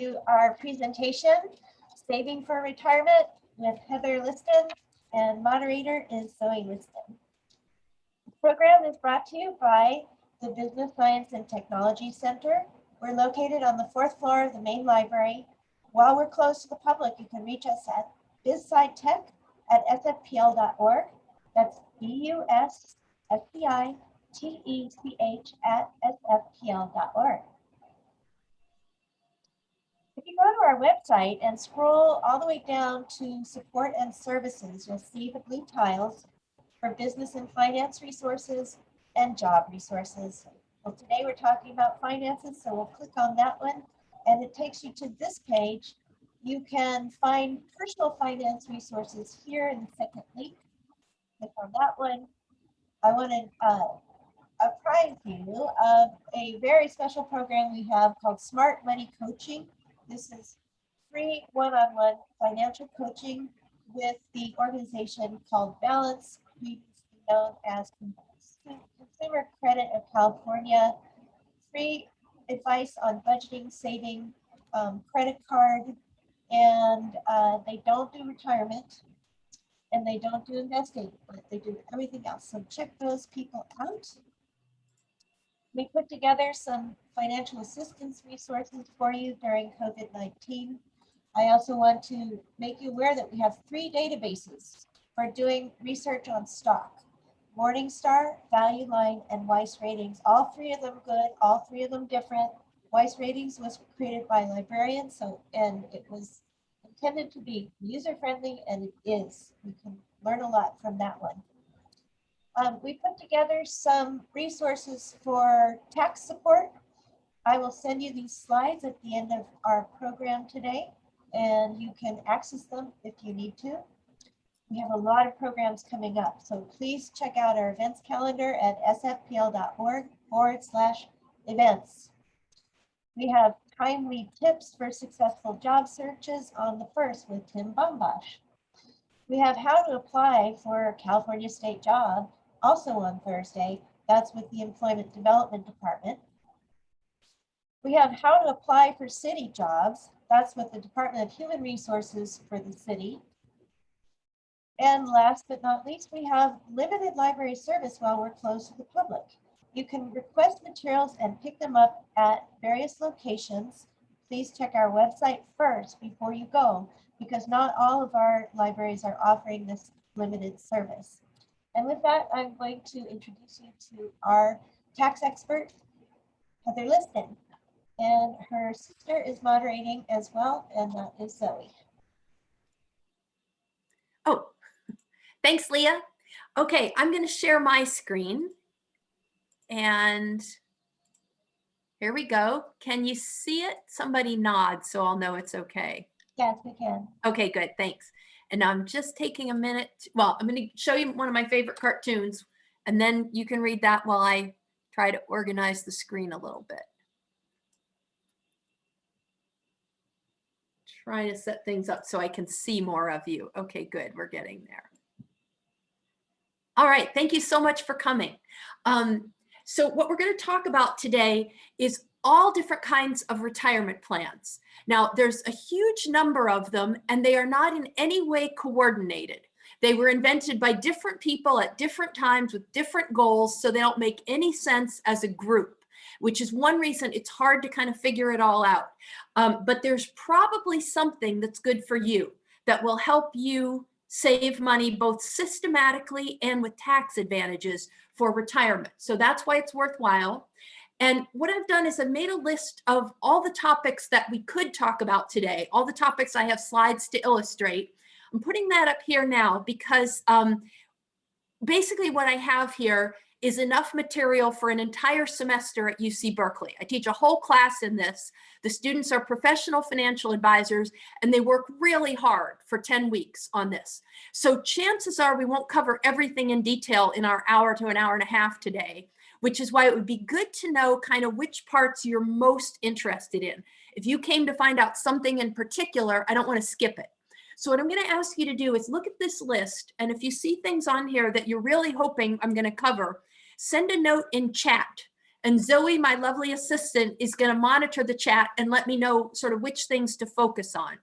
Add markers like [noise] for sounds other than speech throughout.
to our presentation, Saving for Retirement with Heather Liston and moderator is Zoe Liston. The program is brought to you by the Business Science and Technology Center. We're located on the fourth floor of the main library. While we're closed to the public, you can reach us at busscitech at sfpl.org. That's B-U-S-S-C-I-T-E-C-H at sfpl.org. If you go to our website and scroll all the way down to support and services, you'll see the blue tiles for business and finance resources and job resources. Well, today we're talking about finances, so we'll click on that one and it takes you to this page. You can find personal finance resources here in the second link. Click on that one. I want to uh, apprise you of a very special program we have called Smart Money Coaching. This is free one-on-one financial coaching with the organization called Balance, previously known as Consumer Credit of California. Free advice on budgeting, saving, um, credit card, and uh, they don't do retirement and they don't do investing, but they do everything else. So check those people out. We put together some financial assistance resources for you during COVID-19. I also want to make you aware that we have three databases for doing research on stock. Morningstar, Value Line, and Weiss Ratings. All three of them good, all three of them different. Weiss Ratings was created by librarians, so and it was intended to be user-friendly, and it is. You can learn a lot from that one. Um, we put together some resources for tax support. I will send you these slides at the end of our program today, and you can access them if you need to. We have a lot of programs coming up, so please check out our events calendar at sfpl.org forward slash events. We have timely tips for successful job searches on the first with Tim Bombosh. We have how to apply for a California state job also on Thursday. That's with the Employment Development Department. We have how to apply for city jobs. That's with the Department of Human Resources for the city. And last but not least, we have limited library service while we're closed to the public. You can request materials and pick them up at various locations. Please check our website first before you go, because not all of our libraries are offering this limited service. And with that, I'm going to introduce you to our tax expert, Heather Liston. And her sister is moderating as well, and that is Zoe. Oh, [laughs] Thanks, Leah. Okay, I'm going to share my screen. And here we go. Can you see it? Somebody nod so I'll know it's okay. Yes, we can. Okay, good. Thanks. And I'm just taking a minute. well, I'm going to show you one of my favorite cartoons, and then you can read that while I try to organize the screen a little bit. Trying to set things up so I can see more of you. Okay, good. We're getting there. All right, thank you so much for coming. Um, so what we're going to talk about today is all different kinds of retirement plans. Now, there's a huge number of them, and they are not in any way coordinated. They were invented by different people at different times with different goals, so they don't make any sense as a group, which is one reason it's hard to kind of figure it all out. Um, but there's probably something that's good for you that will help you save money both systematically and with tax advantages for retirement. So that's why it's worthwhile. And what I've done is I've made a list of all the topics that we could talk about today, all the topics I have slides to illustrate. I'm putting that up here now because um, basically what I have here is enough material for an entire semester at UC Berkeley. I teach a whole class in this. The students are professional financial advisors and they work really hard for 10 weeks on this. So chances are we won't cover everything in detail in our hour to an hour and a half today, which is why it would be good to know kind of which parts you're most interested in. If you came to find out something in particular, I don't want to skip it. So what I'm going to ask you to do is look at this list. And if you see things on here that you're really hoping I'm going to cover, send a note in chat And Zoe, my lovely assistant, is going to monitor the chat and let me know sort of which things to focus on.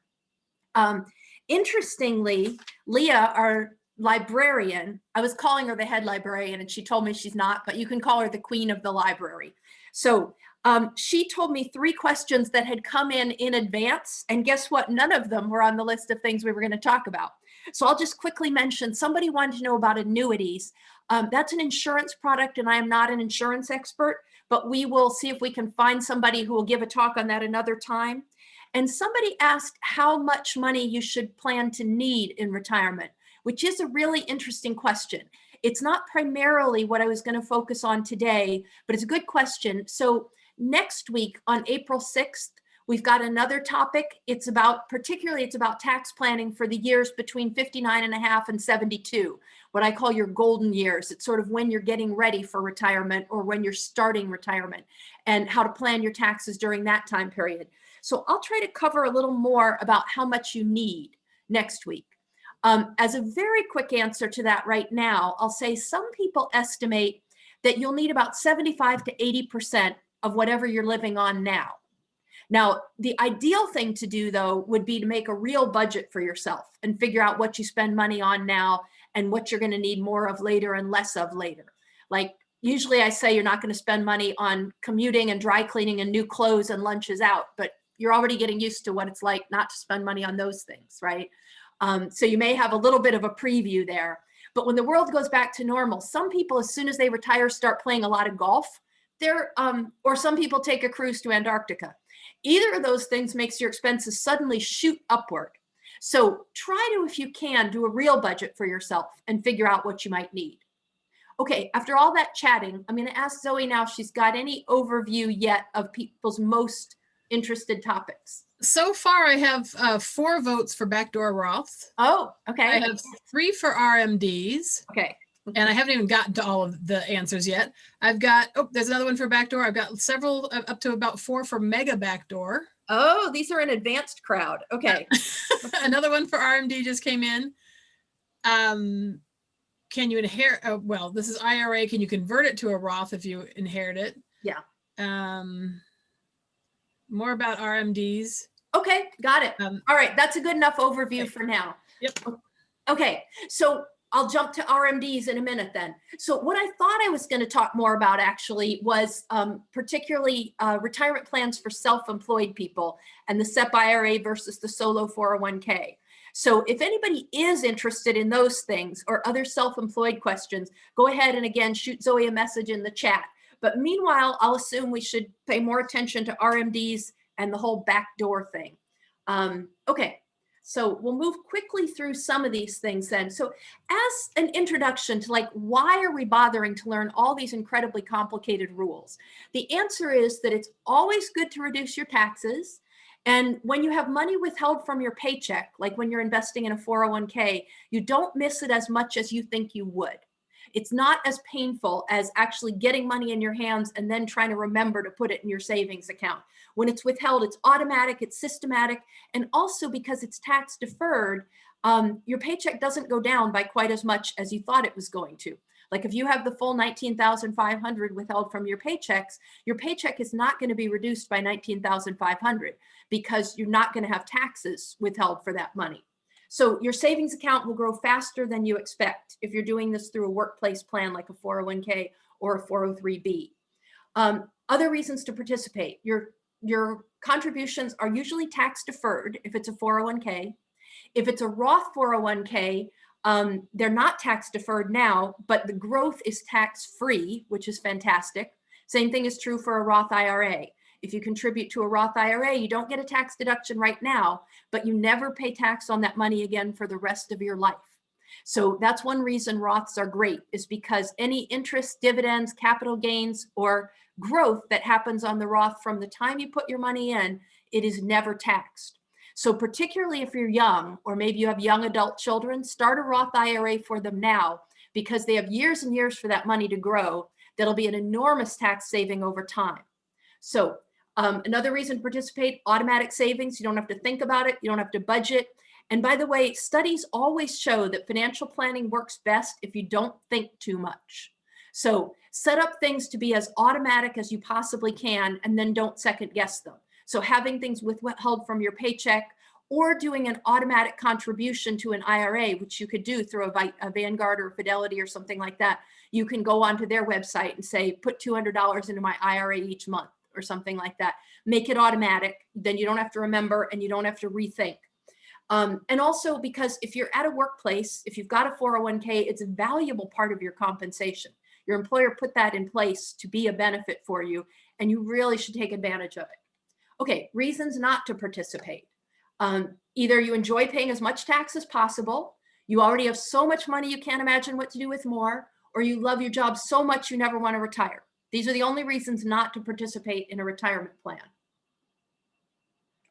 Um, interestingly, Leah, our librarian, I was calling her the head librarian and she told me she's not, but you can call her the queen of the library. So um, she told me three questions that had come in in advance. And guess what? None of them were on the list of things we were going to talk about. So I'll just quickly mention somebody wanted to know about annuities. Um, that's an insurance product and I am not an insurance expert, but we will see if we can find somebody who will give a talk on that another time. And somebody asked how much money you should plan to need in retirement, which is a really interesting question. It's not primarily what I was going to focus on today, but it's a good question. So next week on April 6th, we've got another topic. It's about, particularly it's about tax planning for the years between 59 and a half and 72, what I call your golden years. It's sort of when you're getting ready for retirement or when you're starting retirement and how to plan your taxes during that time period. So I'll try to cover a little more about how much you need next week. Um, as a very quick answer to that right now, I'll say some people estimate that you'll need about 75 to 80% of whatever you're living on now. Now, the ideal thing to do though would be to make a real budget for yourself and figure out what you spend money on now and what you're gonna need more of later and less of later. Like usually I say you're not gonna spend money on commuting and dry cleaning and new clothes and lunches out, but you're already getting used to what it's like not to spend money on those things, right? Um, so you may have a little bit of a preview there. But when the world goes back to normal, some people, as soon as they retire, start playing a lot of golf. They're, um, or some people take a cruise to Antarctica. Either of those things makes your expenses suddenly shoot upward. So try to, if you can, do a real budget for yourself and figure out what you might need. Okay, after all that chatting, I'm going to ask Zoe now if she's got any overview yet of people's most interested topics? So far, I have uh, four votes for backdoor Roth. Oh, okay. I have three for RMDs. Okay. And I haven't even gotten to all of the answers yet. I've got, oh, there's another one for backdoor. I've got several, uh, up to about four for mega backdoor. Oh, these are an advanced crowd. Okay. [laughs] another one for RMD just came in. Um, can you inherit, uh, well, this is IRA. Can you convert it to a Roth if you inherit it? Yeah. Um, more about RMDs. Okay, got it. Um, All right, that's a good enough overview okay. for now. Yep. Okay, so I'll jump to RMDs in a minute then. So what I thought I was going to talk more about actually was um, particularly uh, retirement plans for self-employed people and the SEP IRA versus the solo 401k. So if anybody is interested in those things or other self-employed questions, go ahead and again, shoot Zoe a message in the chat. But meanwhile, I'll assume we should pay more attention to RMDs and the whole backdoor thing. Um, okay, so we'll move quickly through some of these things then. So as an introduction to like, why are we bothering to learn all these incredibly complicated rules? The answer is that it's always good to reduce your taxes. And when you have money withheld from your paycheck, like when you're investing in a 401k, you don't miss it as much as you think you would. It's not as painful as actually getting money in your hands and then trying to remember to put it in your savings account. When it's withheld, it's automatic, it's systematic, and also because it's tax deferred, um, your paycheck doesn't go down by quite as much as you thought it was going to. Like if you have the full 19,500 withheld from your paychecks, your paycheck is not going to be reduced by 19,500 because you're not going to have taxes withheld for that money. So your savings account will grow faster than you expect if you're doing this through a workplace plan like a 401k or a 403b. Um, other reasons to participate, your, your contributions are usually tax deferred if it's a 401k. If it's a Roth 401k, um, they're not tax deferred now, but the growth is tax free, which is fantastic. Same thing is true for a Roth IRA. If you contribute to a Roth IRA, you don't get a tax deduction right now, but you never pay tax on that money again for the rest of your life. So that's one reason Roths are great is because any interest, dividends, capital gains, or growth that happens on the Roth from the time you put your money in, it is never taxed. So particularly if you're young, or maybe you have young adult children, start a Roth IRA for them now because they have years and years for that money to grow. That'll be an enormous tax saving over time. So um, another reason to participate, automatic savings. You don't have to think about it. You don't have to budget. And by the way, studies always show that financial planning works best if you don't think too much. So set up things to be as automatic as you possibly can and then don't second guess them. So having things withheld from your paycheck or doing an automatic contribution to an IRA, which you could do through a, a Vanguard or Fidelity or something like that. You can go onto their website and say, put $200 into my IRA each month or something like that. Make it automatic. Then you don't have to remember and you don't have to rethink. Um, and also because if you're at a workplace, if you've got a 401k, it's a valuable part of your compensation. Your employer put that in place to be a benefit for you, and you really should take advantage of it. Okay, reasons not to participate. Um, either you enjoy paying as much tax as possible, you already have so much money you can't imagine what to do with more, or you love your job so much you never want to retire. These are the only reasons not to participate in a retirement plan.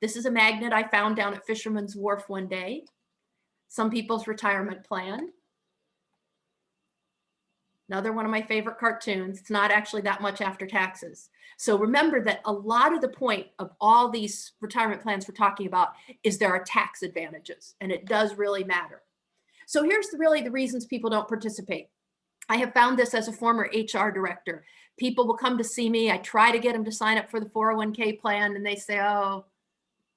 This is a magnet I found down at Fisherman's Wharf one day. Some people's retirement plan. Another one of my favorite cartoons. It's not actually that much after taxes. So remember that a lot of the point of all these retirement plans we're talking about is there are tax advantages and it does really matter. So here's really the reasons people don't participate. I have found this as a former HR director. People will come to see me. I try to get them to sign up for the 401k plan and they say, oh,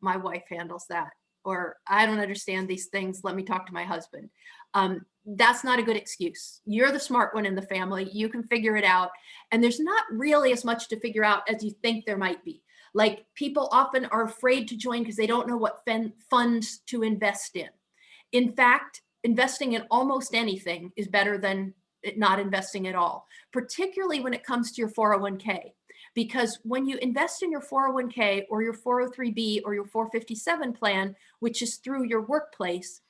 my wife handles that. Or I don't understand these things. Let me talk to my husband. Um, that's not a good excuse. You're the smart one in the family. You can figure it out. And there's not really as much to figure out as you think there might be. Like people often are afraid to join because they don't know what funds to invest in. In fact, investing in almost anything is better than not investing at all, particularly when it comes to your 401k. Because when you invest in your 401k or your 403b or your 457 plan, which is through your workplace,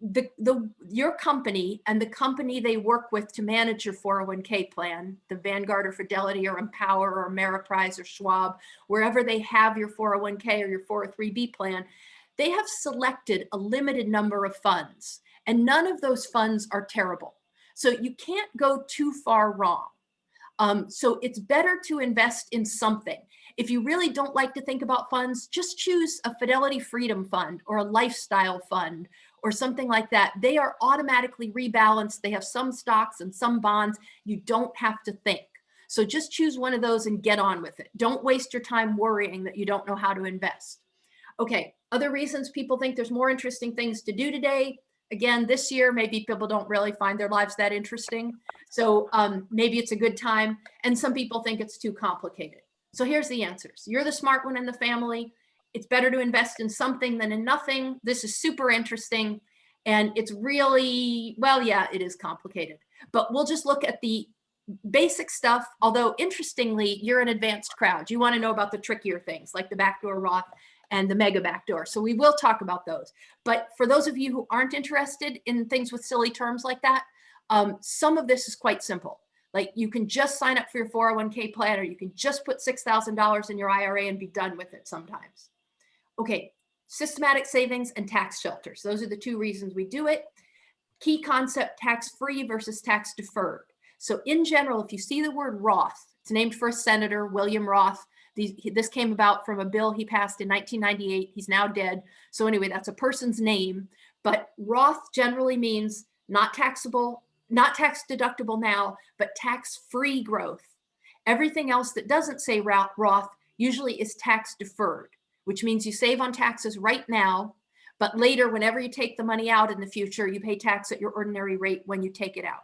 the, the your company and the company they work with to manage your 401k plan, the Vanguard or Fidelity or Empower or Ameriprise or Schwab, wherever they have your 401k or your 403b plan, they have selected a limited number of funds and none of those funds are terrible. So you can't go too far wrong. Um, so it's better to invest in something. If you really don't like to think about funds, just choose a Fidelity Freedom Fund or a lifestyle fund or something like that, they are automatically rebalanced. They have some stocks and some bonds. You don't have to think. So just choose one of those and get on with it. Don't waste your time worrying that you don't know how to invest. Okay, other reasons people think there's more interesting things to do today. Again, this year, maybe people don't really find their lives that interesting. So um, maybe it's a good time. And some people think it's too complicated. So here's the answers. You're the smart one in the family it's better to invest in something than in nothing. This is super interesting. And it's really, well, yeah, it is complicated, but we'll just look at the basic stuff. Although interestingly, you're an advanced crowd. You want to know about the trickier things like the backdoor Roth and the mega backdoor. So we will talk about those. But for those of you who aren't interested in things with silly terms like that, um, some of this is quite simple. Like you can just sign up for your 401k plan or you can just put $6,000 in your IRA and be done with it sometimes. Okay, systematic savings and tax shelters. Those are the two reasons we do it. Key concept, tax-free versus tax deferred. So in general, if you see the word Roth, it's named for a senator, William Roth. These, this came about from a bill he passed in 1998. He's now dead. So anyway, that's a person's name. But Roth generally means not taxable, not tax deductible now, but tax-free growth. Everything else that doesn't say Roth usually is tax deferred which means you save on taxes right now, but later, whenever you take the money out in the future, you pay tax at your ordinary rate when you take it out.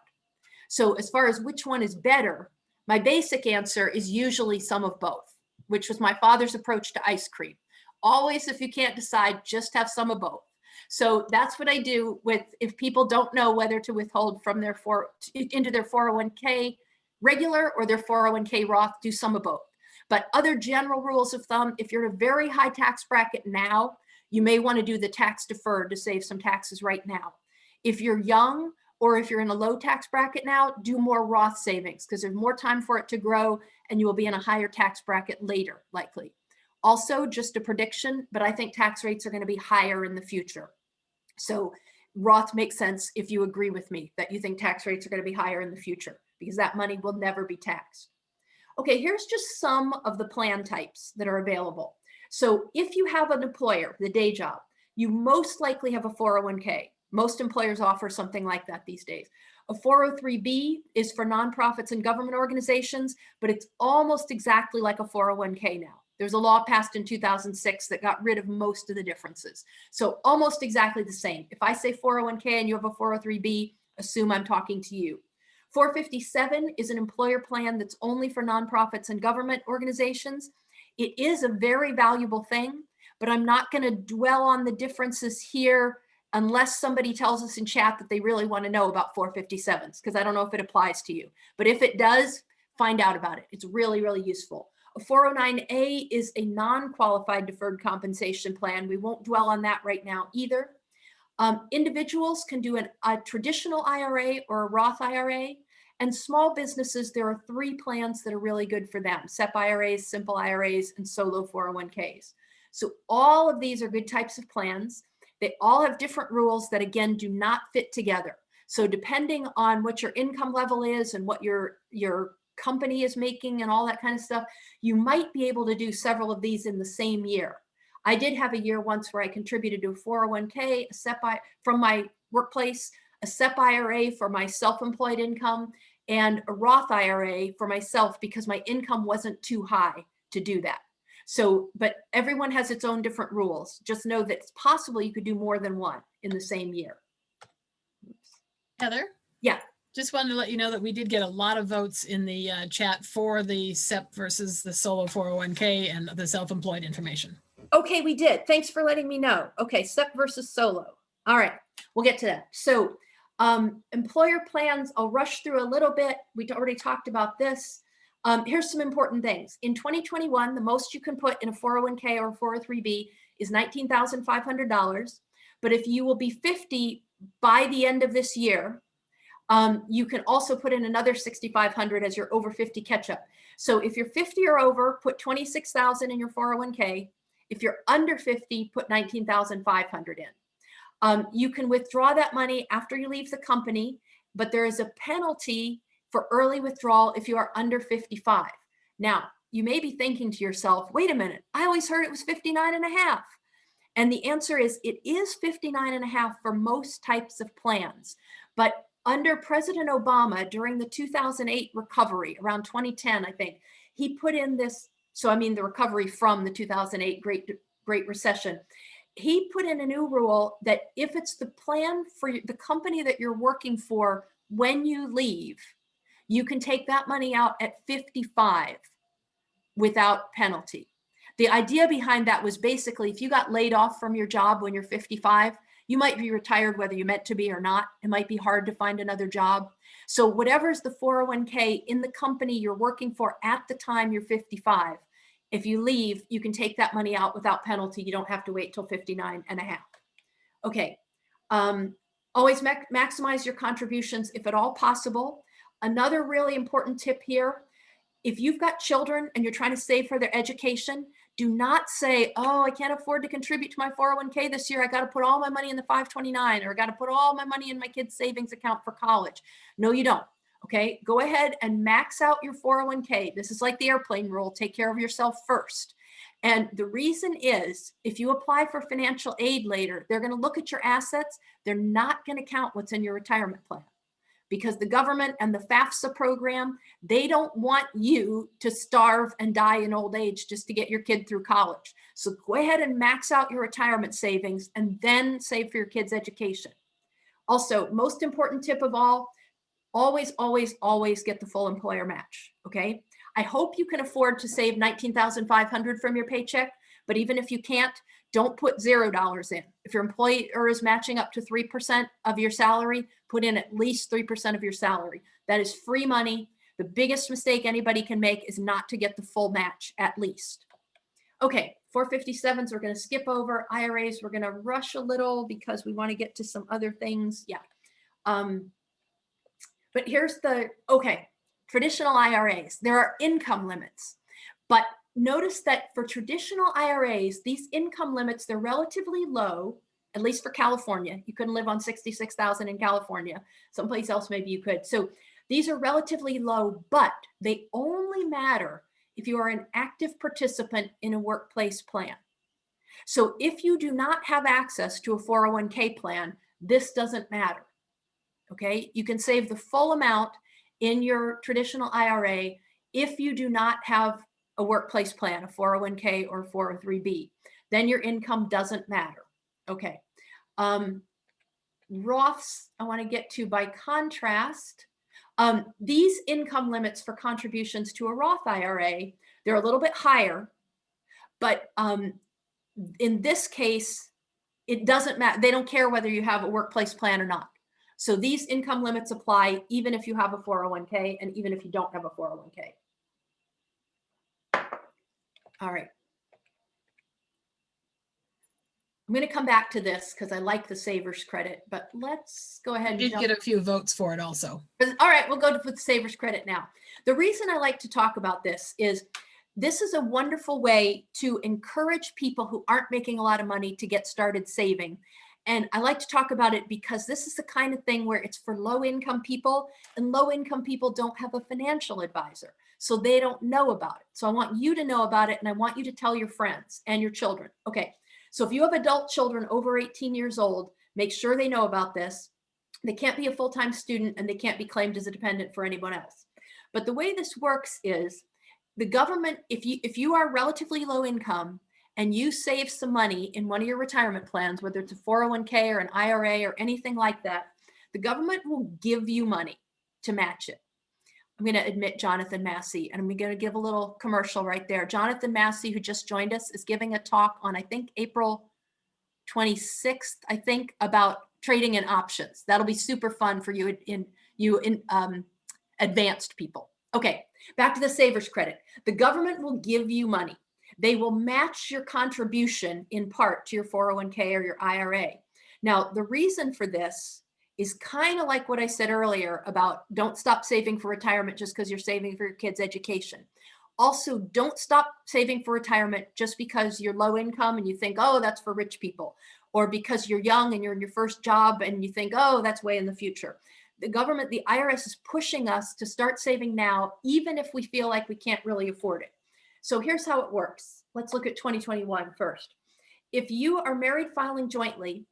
So as far as which one is better, my basic answer is usually some of both, which was my father's approach to ice cream. Always, if you can't decide, just have some of both. So that's what I do with if people don't know whether to withhold from their four into their 401k regular or their 401k Roth, do some of both. But other general rules of thumb, if you're in a very high tax bracket now, you may want to do the tax deferred to save some taxes right now. If you're young or if you're in a low tax bracket now, do more Roth savings because there's more time for it to grow and you will be in a higher tax bracket later, likely. Also, just a prediction, but I think tax rates are going to be higher in the future. So Roth makes sense if you agree with me that you think tax rates are going to be higher in the future because that money will never be taxed. Okay, here's just some of the plan types that are available. So if you have an employer, the day job, you most likely have a 401k. Most employers offer something like that these days. A 403B is for nonprofits and government organizations, but it's almost exactly like a 401k now. There's a law passed in 2006 that got rid of most of the differences. So almost exactly the same. If I say 401k and you have a 403B, assume I'm talking to you. 457 is an employer plan that's only for nonprofits and government organizations. It is a very valuable thing, but I'm not going to dwell on the differences here unless somebody tells us in chat that they really want to know about 457s, because I don't know if it applies to you. But if it does, find out about it. It's really, really useful. A 409A is a non-qualified deferred compensation plan. We won't dwell on that right now either. Um, individuals can do an, a traditional IRA or a Roth IRA. And small businesses, there are three plans that are really good for them. SEP IRAs, simple IRAs, and solo 401ks. So all of these are good types of plans. They all have different rules that again, do not fit together. So depending on what your income level is and what your, your company is making and all that kind of stuff, you might be able to do several of these in the same year. I did have a year once where I contributed to a 401k, a SEP I, from my workplace, a SEP IRA for my self-employed income, and a Roth IRA for myself because my income wasn't too high to do that. So, but everyone has its own different rules. Just know that it's possible you could do more than one in the same year. Heather? Yeah. Just wanted to let you know that we did get a lot of votes in the uh, chat for the SEP versus the solo 401k and the self-employed information. Okay, we did. Thanks for letting me know. Okay, SEP versus solo. All right, we'll get to that. So um, employer plans, I'll rush through a little bit. We already talked about this. Um, here's some important things. In 2021, the most you can put in a 401k or 403b is $19,500. But if you will be 50 by the end of this year, um, you can also put in another 6,500 as your over 50 catch up. So if you're 50 or over, put 26,000 in your 401k. If you're under 50, put 19,500 in. Um, you can withdraw that money after you leave the company, but there is a penalty for early withdrawal if you are under 55. Now, you may be thinking to yourself, wait a minute, I always heard it was 59 and a half. And the answer is it is 59 and a half for most types of plans. But under President Obama during the 2008 recovery, around 2010, I think, he put in this, so I mean the recovery from the 2008 Great, Great Recession, he put in a new rule that if it's the plan for the company that you're working for when you leave, you can take that money out at 55 without penalty. The idea behind that was basically if you got laid off from your job when you're 55, you might be retired whether you meant to be or not. It might be hard to find another job. So whatever's the 401k in the company you're working for at the time you're 55, if you leave, you can take that money out without penalty. You don't have to wait till 59 and a half. Okay. Um, always maximize your contributions if at all possible. Another really important tip here, if you've got children and you're trying to save for their education, do not say, oh, I can't afford to contribute to my 401k this year. I got to put all my money in the 529 or I got to put all my money in my kid's savings account for college. No, you don't. Okay, go ahead and max out your 401k. This is like the airplane rule. Take care of yourself first. And the reason is if you apply for financial aid later, they're going to look at your assets. They're not going to count what's in your retirement plan because the government and the FAFSA program, they don't want you to starve and die in old age just to get your kid through college. So go ahead and max out your retirement savings and then save for your kid's education. Also, most important tip of all, always, always, always get the full employer match, okay? I hope you can afford to save 19,500 from your paycheck, but even if you can't, don't put zero dollars in. If your employer is matching up to 3% of your salary, put in at least 3% of your salary. That is free money. The biggest mistake anybody can make is not to get the full match at least. Okay, 457s we're going to skip over. IRAs we're going to rush a little because we want to get to some other things. Yeah. Um, but here's the, okay, traditional IRAs. There are income limits, but notice that for traditional IRAs, these income limits, they're relatively low at least for California. You couldn't live on 66,000 in California. Someplace else, maybe you could. So these are relatively low, but they only matter if you are an active participant in a workplace plan. So if you do not have access to a 401k plan, this doesn't matter. Okay, you can save the full amount in your traditional IRA if you do not have a workplace plan, a 401k or 403b. Then your income doesn't matter. Okay. Um, Roths, I want to get to by contrast. Um, these income limits for contributions to a Roth IRA, they're a little bit higher, but um, in this case, it doesn't matter. They don't care whether you have a workplace plan or not. So these income limits apply even if you have a 401k and even if you don't have a 401k. All right. I'm going to come back to this because I like the savers credit, but let's go ahead and did get a few votes for it also. all right, we'll go to with savers credit now. The reason I like to talk about this is this is a wonderful way to encourage people who aren't making a lot of money to get started saving. And I like to talk about it because this is the kind of thing where it's for low income people and low income people don't have a financial advisor. So they don't know about it. So I want you to know about it and I want you to tell your friends and your children. Okay. So if you have adult children over 18 years old, make sure they know about this. They can't be a full-time student and they can't be claimed as a dependent for anyone else. But the way this works is the government, if you if you are relatively low income and you save some money in one of your retirement plans, whether it's a 401k or an IRA or anything like that, the government will give you money to match it. I'm going to admit Jonathan Massey, and I'm going to give a little commercial right there. Jonathan Massey, who just joined us, is giving a talk on, I think, April 26th, I think, about trading in options. That'll be super fun for you in you in um, advanced people. Okay, back to the savers credit. The government will give you money. They will match your contribution in part to your 401k or your IRA. Now, the reason for this is kind of like what I said earlier about don't stop saving for retirement just because you're saving for your kids' education. Also, don't stop saving for retirement just because you're low income and you think, oh, that's for rich people, or because you're young and you're in your first job and you think, oh, that's way in the future. The government, the IRS is pushing us to start saving now, even if we feel like we can't really afford it. So here's how it works. Let's look at 2021 first. If you are married filing jointly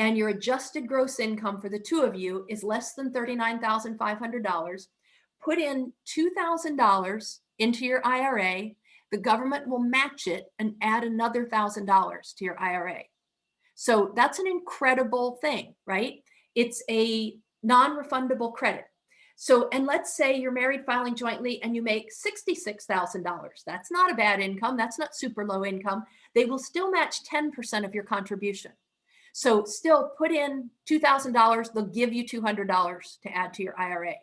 and your adjusted gross income for the two of you is less than $39,500, put in $2,000 into your IRA, the government will match it and add another $1,000 to your IRA. So that's an incredible thing, right? It's a non-refundable credit. So, and let's say you're married filing jointly and you make $66,000. That's not a bad income. That's not super low income. They will still match 10% of your contribution. So still put in $2,000, they'll give you $200 to add to your IRA.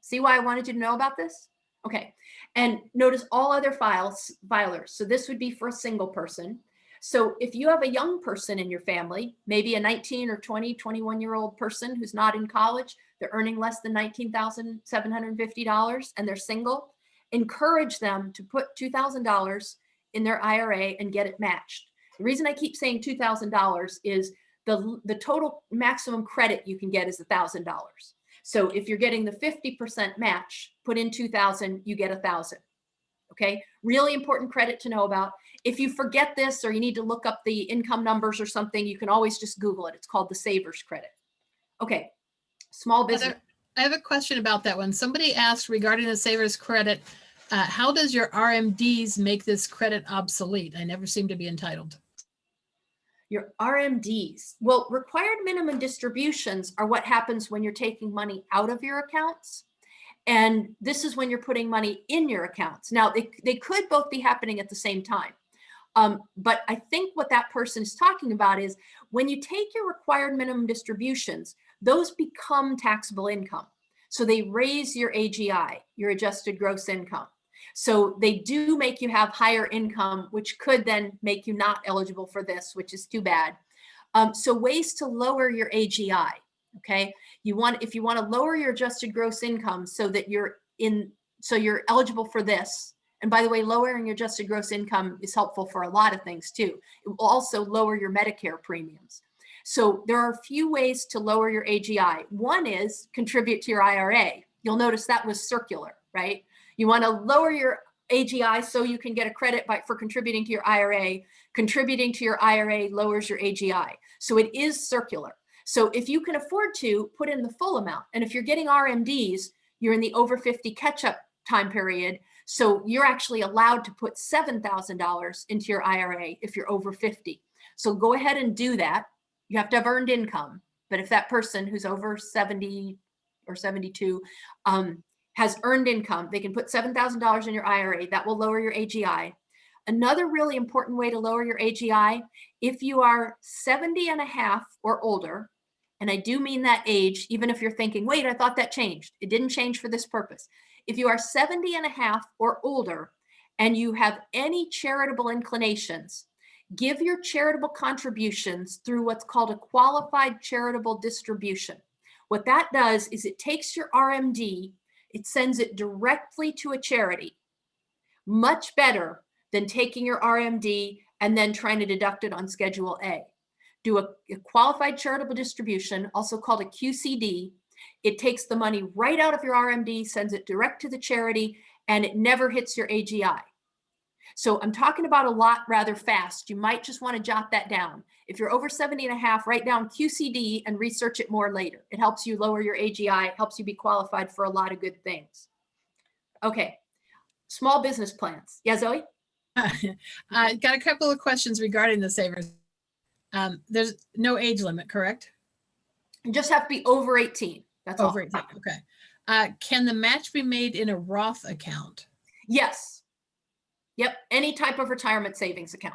See why I wanted you to know about this? Okay, and notice all other files, filers. So this would be for a single person. So if you have a young person in your family, maybe a 19 or 20, 21 year old person who's not in college, they're earning less than $19,750 and they're single, encourage them to put $2,000 in their IRA and get it matched. The reason I keep saying $2,000 is the, the total maximum credit you can get is $1,000. So if you're getting the 50% match, put in 2,000, you get a 1,000. Okay, really important credit to know about. If you forget this or you need to look up the income numbers or something, you can always just Google it. It's called the Savers Credit. Okay, small business. I have a question about that one. Somebody asked regarding the savers credit, uh, how does your RMDs make this credit obsolete? I never seem to be entitled. Your RMDs. Well, required minimum distributions are what happens when you're taking money out of your accounts. And this is when you're putting money in your accounts. Now, they, they could both be happening at the same time. Um, but I think what that person is talking about is when you take your required minimum distributions, those become taxable income. So they raise your AGI, your adjusted gross income. So they do make you have higher income, which could then make you not eligible for this, which is too bad. Um, so ways to lower your AGI, okay? You want, if you want to lower your adjusted gross income so that you're in, so you're eligible for this. And by the way, lowering your adjusted gross income is helpful for a lot of things too. It will also lower your Medicare premiums. So there are a few ways to lower your AGI. One is contribute to your IRA. You'll notice that was circular, right? You want to lower your AGI so you can get a credit by, for contributing to your IRA. Contributing to your IRA lowers your AGI. So it is circular. So if you can afford to, put in the full amount. And if you're getting RMDs, you're in the over 50 catch-up time period. So you're actually allowed to put $7,000 into your IRA if you're over 50. So go ahead and do that. You have to have earned income. But if that person who's over 70 or 72 um, has earned income, they can put $7,000 in your IRA. That will lower your AGI. Another really important way to lower your AGI, if you are 70 and a half or older, and I do mean that age, even if you're thinking, wait, I thought that changed. It didn't change for this purpose. If you are 70 and a half or older, and you have any charitable inclinations, give your charitable contributions through what's called a qualified charitable distribution. What that does is it takes your RMD, it sends it directly to a charity. Much better than taking your RMD and then trying to deduct it on Schedule A. Do a, a qualified charitable distribution, also called a QCD. It takes the money right out of your RMD, sends it direct to the charity, and it never hits your AGI. So I'm talking about a lot rather fast. You might just want to jot that down. If you're over 70 and a half, write down QCD and research it more later. It helps you lower your AGI, helps you be qualified for a lot of good things. Okay, small business plans. Yeah, Zoe? I [laughs] got a couple of questions regarding the savers. Um, there's no age limit, correct? You just have to be over 18. That's all. Over 18, okay. Uh, can the match be made in a Roth account? Yes. Yep, any type of retirement savings account.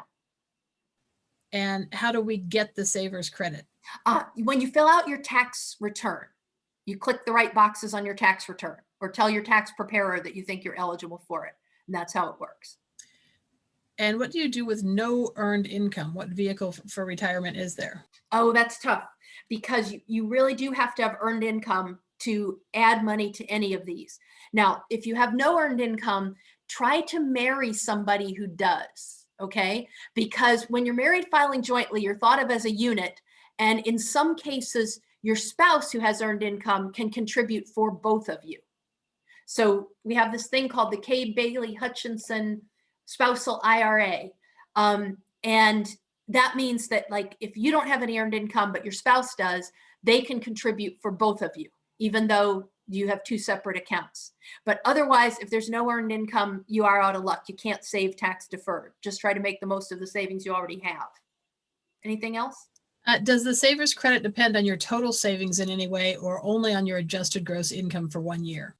And how do we get the savers credit? Uh, when you fill out your tax return, you click the right boxes on your tax return or tell your tax preparer that you think you're eligible for it. And that's how it works. And what do you do with no earned income? What vehicle for retirement is there? Oh, that's tough because you, you really do have to have earned income to add money to any of these. Now, if you have no earned income, try to marry somebody who does, okay? Because when you're married filing jointly, you're thought of as a unit. And in some cases, your spouse who has earned income can contribute for both of you. So we have this thing called the Kay Bailey Hutchison spousal IRA. Um, and that means that like if you don't have any earned income, but your spouse does, they can contribute for both of you, even though you have two separate accounts. But otherwise, if there's no earned income, you are out of luck. You can't save tax deferred. Just try to make the most of the savings you already have. Anything else? Uh, does the savers credit depend on your total savings in any way or only on your adjusted gross income for one year?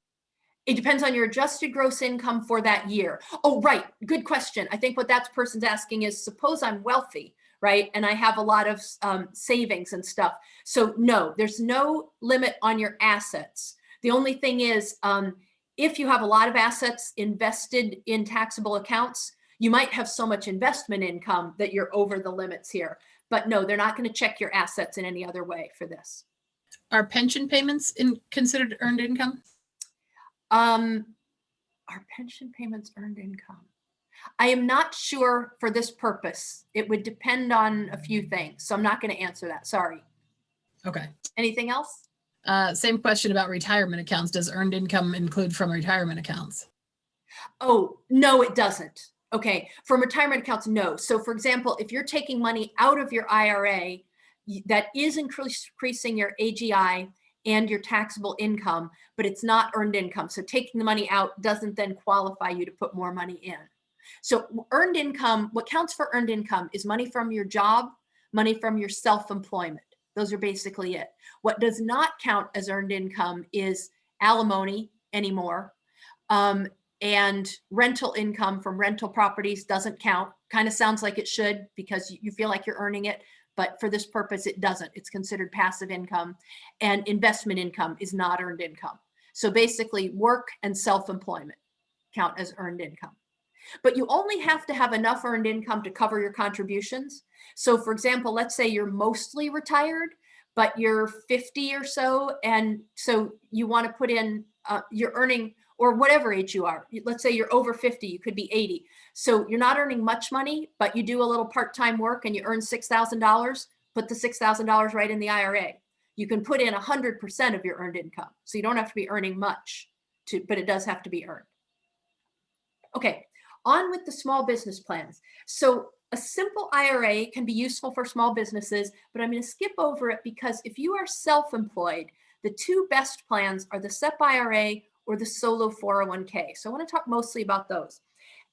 It depends on your adjusted gross income for that year. Oh, right. Good question. I think what that person's asking is suppose I'm wealthy, right? And I have a lot of um, savings and stuff. So, no, there's no limit on your assets. The only thing is, um, if you have a lot of assets invested in taxable accounts, you might have so much investment income that you're over the limits here. But no, they're not going to check your assets in any other way for this. Are pension payments in, considered earned income? Um, are pension payments earned income? I am not sure for this purpose. It would depend on a few things. So I'm not going to answer that. Sorry. Okay. Anything else? Uh, same question about retirement accounts. Does earned income include from retirement accounts? Oh, no, it doesn't. Okay. From retirement accounts, no. So for example, if you're taking money out of your IRA, that is increasing your AGI and your taxable income, but it's not earned income. So taking the money out doesn't then qualify you to put more money in. So earned income, what counts for earned income is money from your job, money from your self-employment. Those are basically it. What does not count as earned income is alimony anymore. Um, and rental income from rental properties doesn't count. Kind of sounds like it should because you- you feel like you're earning it, but for this purpose, it doesn't. It's considered passive income and investment income is not earned income. So basically work and self-employment count as earned income. But you only have to have enough earned income to cover your contributions. So for example, let's say you're mostly retired, but you're 50 or so. And so you want to put in, uh, you're earning, or whatever age you are. Let's say you're over 50, you could be 80. So you're not earning much money, but you do a little part-time work and you earn $6,000, put the $6,000 right in the IRA. You can put in 100% of your earned income. So you don't have to be earning much to, but it does have to be earned. Okay, on with the small business plans. So a simple IRA can be useful for small businesses, but I'm going to skip over it because if you are self-employed, the two best plans are the SEP IRA or the solo 401k. So I want to talk mostly about those.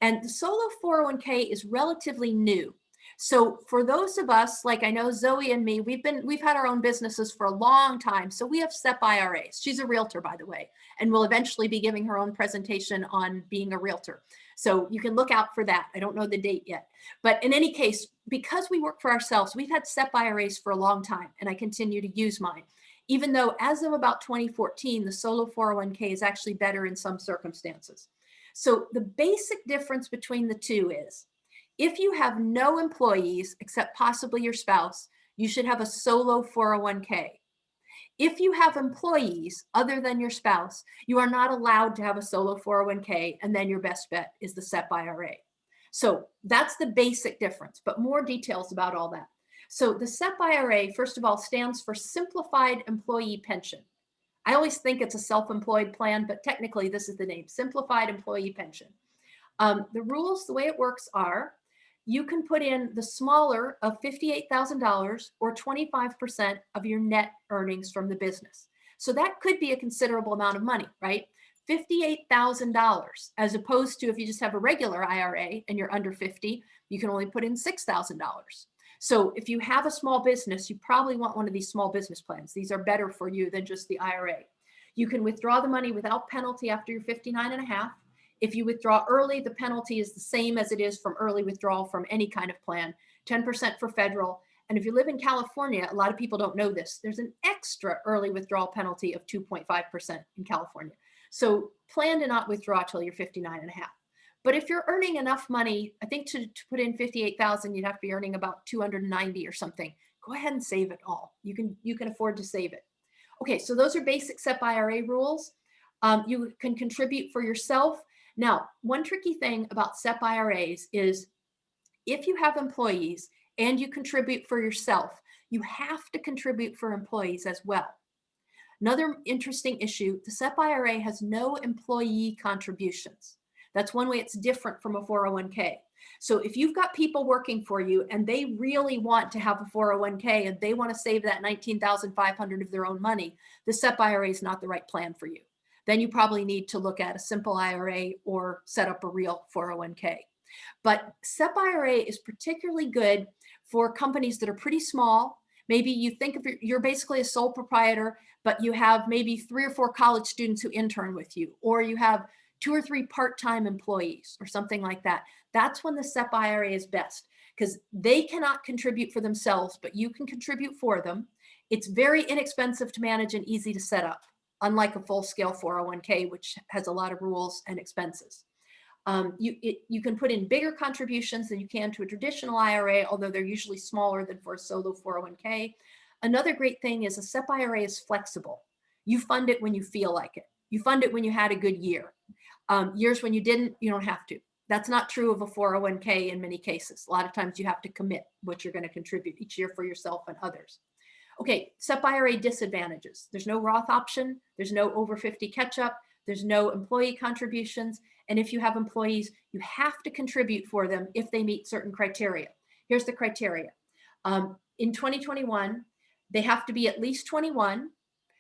And the solo 401k is relatively new. So for those of us, like I know Zoe and me, we've been we've had our own businesses for a long time. So we have SEP IRAs. She's a realtor, by the way, and will eventually be giving her own presentation on being a realtor. So you can look out for that. I don't know the date yet. But in any case, because we work for ourselves, we've had SEP IRAs for a long time, and I continue to use mine. Even though as of about 2014, the solo 401k is actually better in some circumstances. So the basic difference between the two is if you have no employees except possibly your spouse, you should have a solo 401k. If you have employees other than your spouse, you are not allowed to have a solo 401k and then your best bet is the SEP IRA. So that's the basic difference, but more details about all that. So the SEP IRA, first of all, stands for Simplified Employee Pension. I always think it's a self-employed plan, but technically this is the name, Simplified Employee Pension. Um, the rules, the way it works are, you can put in the smaller of $58,000 or 25% of your net earnings from the business. So that could be a considerable amount of money, right? $58,000 as opposed to if you just have a regular IRA and you're under 50, you can only put in $6,000. So if you have a small business, you probably want one of these small business plans. These are better for you than just the IRA. You can withdraw the money without penalty after you're 59 and a half. If you withdraw early, the penalty is the same as it is from early withdrawal from any kind of plan, 10% for federal. And if you live in California, a lot of people don't know this, there's an extra early withdrawal penalty of 2.5% in California. So plan to not withdraw till you're 59 and a half. But if you're earning enough money, I think to, to put in 58,000, you'd have to be earning about 290 or something. Go ahead and save it all. You can, you can afford to save it. Okay, so those are basic SEP IRA rules. Um, you can contribute for yourself. Now, one tricky thing about SEP IRAs is if you have employees and you contribute for yourself, you have to contribute for employees as well. Another interesting issue, the SEP IRA has no employee contributions. That's one way it's different from a 401k. So if you've got people working for you and they really want to have a 401k and they want to save that 19,500 of their own money, the SEP IRA is not the right plan for you. Then you probably need to look at a simple IRA or set up a real 401k. But SEP IRA is particularly good for companies that are pretty small. Maybe you think of you're basically a sole proprietor, but you have maybe three or four college students who intern with you, or you have two or three part-time employees or something like that. That's when the SEP IRA is best because they cannot contribute for themselves, but you can contribute for them. It's very inexpensive to manage and easy to set up, unlike a full-scale 401k, which has a lot of rules and expenses. Um, you, it, you can put in bigger contributions than you can to a traditional IRA, although they're usually smaller than for a solo 401k. Another great thing is a SEP IRA is flexible. You fund it when you feel like it. You fund it when you had a good year. Um, years when you didn't, you don't have to. That's not true of a 401k in many cases. A lot of times you have to commit what you're going to contribute each year for yourself and others. Okay, SEP IRA disadvantages. There's no Roth option. There's no over 50 catch up. There's no employee contributions. And if you have employees, you have to contribute for them if they meet certain criteria. Here's the criteria. Um, in 2021, they have to be at least 21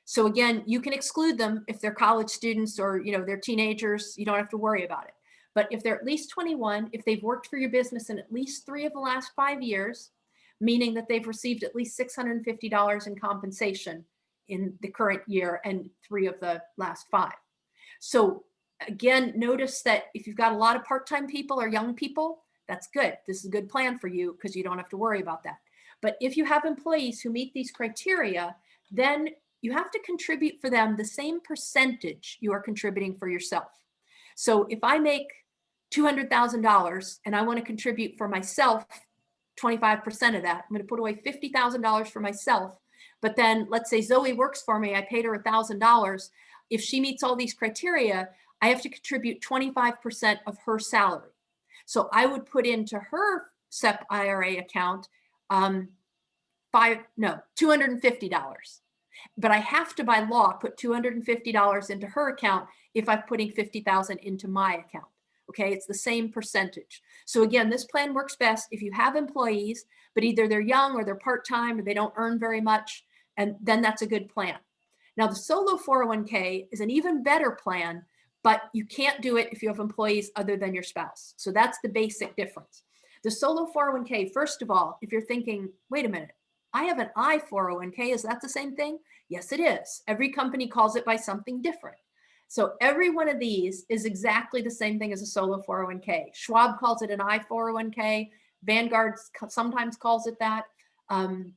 so again, you can exclude them if they're college students or you know they're teenagers. You don't have to worry about it. But if they're at least 21, if they've worked for your business in at least three of the last five years, meaning that they've received at least $650 in compensation in the current year and three of the last five. So again, notice that if you've got a lot of part-time people or young people, that's good. This is a good plan for you because you don't have to worry about that. But if you have employees who meet these criteria, then you have to contribute for them the same percentage you are contributing for yourself. So if I make $200,000 and I want to contribute for myself 25% of that, I'm going to put away $50,000 for myself. But then let's say Zoe works for me, I paid her $1,000. If she meets all these criteria, I have to contribute 25% of her salary. So I would put into her SEP IRA account um, five, no, $250 but I have to by law put $250 into her account if I'm putting 50,000 into my account. Okay, it's the same percentage. So again, this plan works best if you have employees, but either they're young or they're part-time or they don't earn very much, and then that's a good plan. Now the solo 401k is an even better plan, but you can't do it if you have employees other than your spouse. So that's the basic difference. The solo 401k, first of all, if you're thinking, wait a minute, I have an I 401k, is that the same thing? Yes, it is. Every company calls it by something different. So every one of these is exactly the same thing as a solo 401k. Schwab calls it an I 401k. Vanguard sometimes calls it that. Um,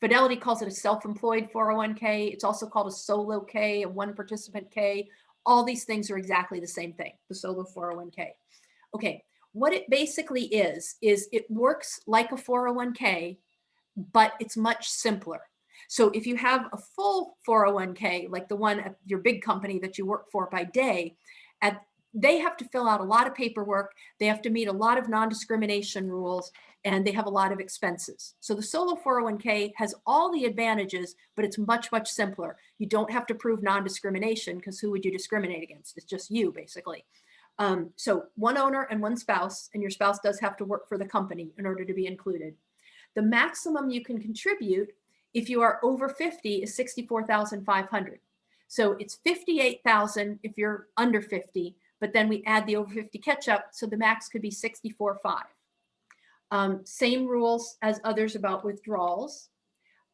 Fidelity calls it a self-employed 401k. It's also called a solo K, a one participant K. All these things are exactly the same thing, the solo 401k. Okay, what it basically is, is it works like a 401k, but it's much simpler. So if you have a full 401k, like the one at your big company that you work for by day, at they have to fill out a lot of paperwork. They have to meet a lot of non-discrimination rules and they have a lot of expenses. So the solo 401k has all the advantages, but it's much, much simpler. You don't have to prove non-discrimination because who would you discriminate against? It's just you basically. Um, so one owner and one spouse, and your spouse does have to work for the company in order to be included. The maximum you can contribute if you are over 50 is 64,500. So it's 58,000 if you're under 50, but then we add the over 50 catch up. So the max could be 64.5. Um, same rules as others about withdrawals.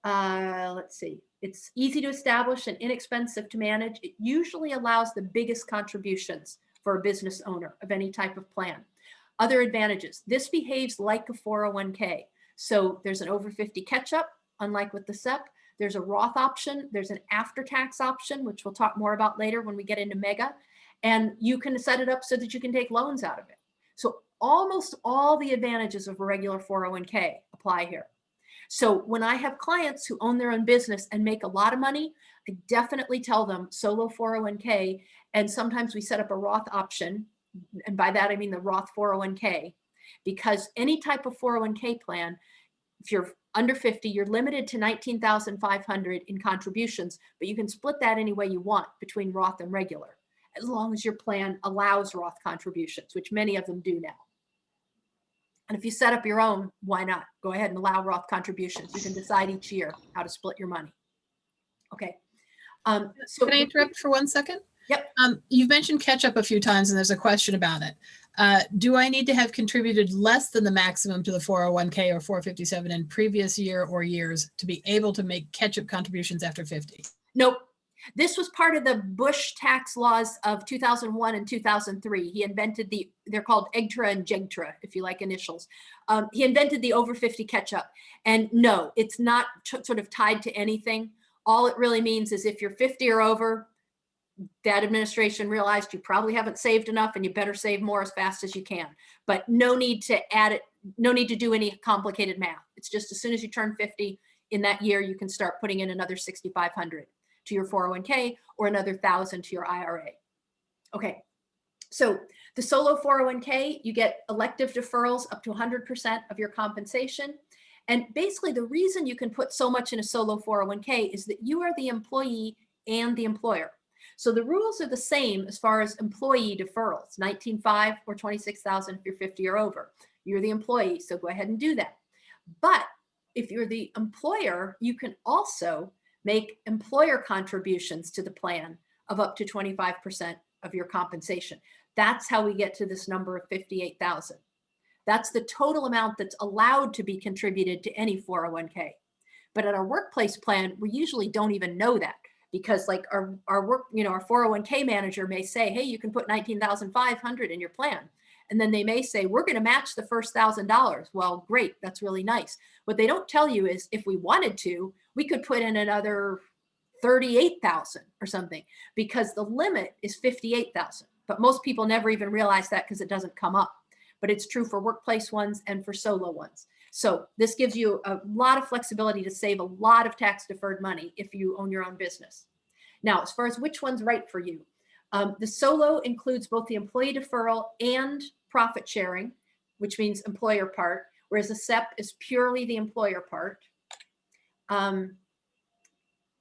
Uh, let's see. It's easy to establish and inexpensive to manage. It usually allows the biggest contributions for a business owner of any type of plan. Other advantages. This behaves like a 401k. So there's an over 50 catch up, unlike with the SEP. There's a Roth option. There's an after tax option, which we'll talk more about later when we get into MEGA. And you can set it up so that you can take loans out of it. So almost all the advantages of a regular 401k apply here. So when I have clients who own their own business and make a lot of money, I definitely tell them solo 401k. And sometimes we set up a Roth option. And by that, I mean the Roth 401k, because any type of 401k plan, if you're under 50, you're limited to 19,500 in contributions, but you can split that any way you want between Roth and regular, as long as your plan allows Roth contributions, which many of them do now. And if you set up your own, why not? Go ahead and allow Roth contributions. You can decide each year how to split your money. Okay. Um, so Can I interrupt for one second? Yep. Um, you've mentioned catch up a few times and there's a question about it. Uh, do I need to have contributed less than the maximum to the 401k or 457 in previous year or years to be able to make catch up contributions after 50? Nope. This was part of the Bush tax laws of 2001 and 2003. He invented the, they're called EGTRRA and JGTRRA, if you like initials. Um, he invented the over 50 catch up. And no, it's not sort of tied to anything. All it really means is if you're 50 or over, that administration realized you probably haven't saved enough and you better save more as fast as you can. But no need to add it, no need to do any complicated math. It's just as soon as you turn 50 in that year, you can start putting in another 6,500 to your 401k or another 1,000 to your IRA. Okay, so the solo 401k, you get elective deferrals up to 100% of your compensation. And basically the reason you can put so much in a solo 401k is that you are the employee and the employer. So the rules are the same as far as employee deferrals, 19.5 or 26,000 if you're 50 or over. You're the employee, so go ahead and do that. But if you're the employer, you can also make employer contributions to the plan of up to 25% of your compensation. That's how we get to this number of 58,000. That's the total amount that's allowed to be contributed to any 401k. But at our workplace plan, we usually don't even know that because like our, our work, you know, our 401k manager may say, hey, you can put 19,500 in your plan. And then they may say, we're going to match the first thousand dollars. Well, great. That's really nice. What they don't tell you is if we wanted to, we could put in another 38,000 or something because the limit is 58,000. But most people never even realize that because it doesn't come up. But it's true for workplace ones and for solo ones. So this gives you a lot of flexibility to save a lot of tax deferred money if you own your own business. Now, as far as which one's right for you, um, the solo includes both the employee deferral and profit sharing, which means employer part, whereas the SEP is purely the employer part. Um,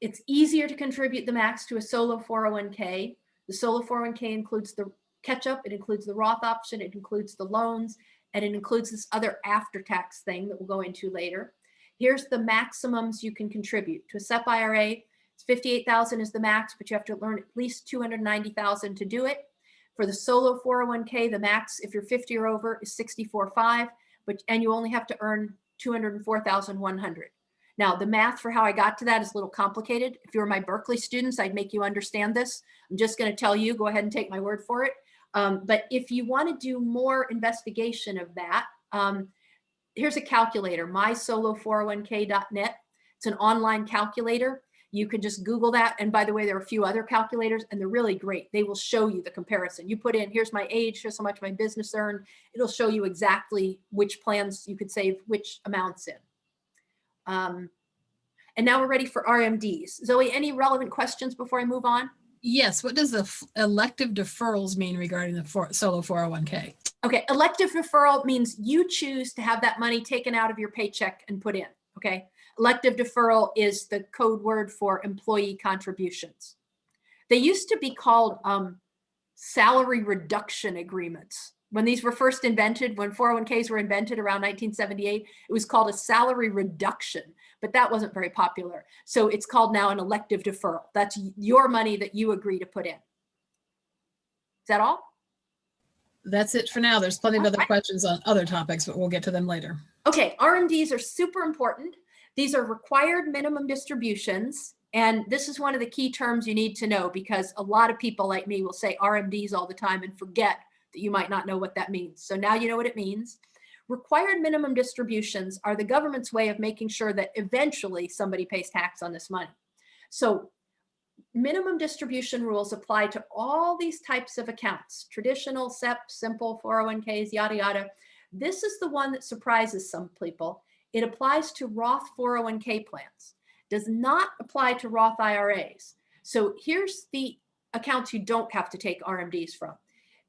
it's easier to contribute the max to a solo 401k. The solo 401k includes the catch up. It includes the Roth option, it includes the loans, and it includes this other after-tax thing that we'll go into later. Here's the maximums you can contribute. To a SEP IRA, it's 58,000 is the max, but you have to learn at least 290,000 to do it. For the solo 401k, the max, if you're 50 or over, is 64.5, but and you only have to earn 204,100. Now, the math for how I got to that is a little complicated. If you were my Berkeley students, I'd make you understand this. I'm just going to tell you, go ahead and take my word for it. Um, but if you want to do more investigation of that, um, here's a calculator, mysolo401k.net. It's an online calculator. You can just Google that. And by the way, there are a few other calculators and they're really great. They will show you the comparison. You put in, here's my age, here's how much my business earned. It'll show you exactly which plans you could save which amounts in. Um, and now we're ready for RMDs. Zoe, any relevant questions before I move on? Yes, what does the elective deferrals mean regarding the for, solo 401k? Okay, elective deferral means you choose to have that money taken out of your paycheck and put in, okay? Elective deferral is the code word for employee contributions. They used to be called um, salary reduction agreements. When these were first invented, when 401ks were invented around 1978, it was called a salary reduction, but that wasn't very popular. So it's called now an elective deferral. That's your money that you agree to put in. Is that all? That's it for now. There's plenty of other Alright. questions on other topics, but we'll get to them later. Okay, RMDs are super important. These are required minimum distributions. And this is one of the key terms you need to know because a lot of people like me will say RMDs all the time and forget that you might not know what that means. So now you know what it means. Required minimum distributions are the government's way of making sure that eventually somebody pays tax on this money. So minimum distribution rules apply to all these types of accounts, traditional, SEP, simple, 401ks, yada, yada. This is the one that surprises some people. It applies to Roth 401k plans, does not apply to Roth IRAs. So here's the accounts you don't have to take RMDs from.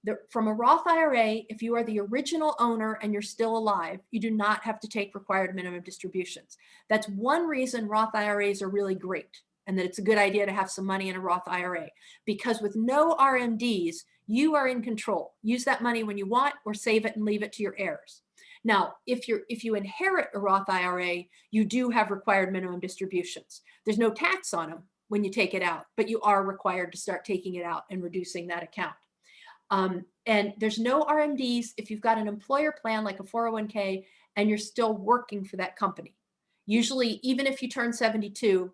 The, from a Roth IRA, if you are the original owner and you're still alive, you do not have to take required minimum distributions. That's one reason Roth IRAs are really great and that it's a good idea to have some money in a Roth IRA because with no RMDs, you are in control. Use that money when you want or save it and leave it to your heirs. Now, if you're if you inherit a Roth IRA, you do have required minimum distributions. There's no tax on them when you take it out, but you are required to start taking it out and reducing that account. Um, and there's no RMDs if you've got an employer plan like a 401k and you're still working for that company. Usually, even if you turn 72,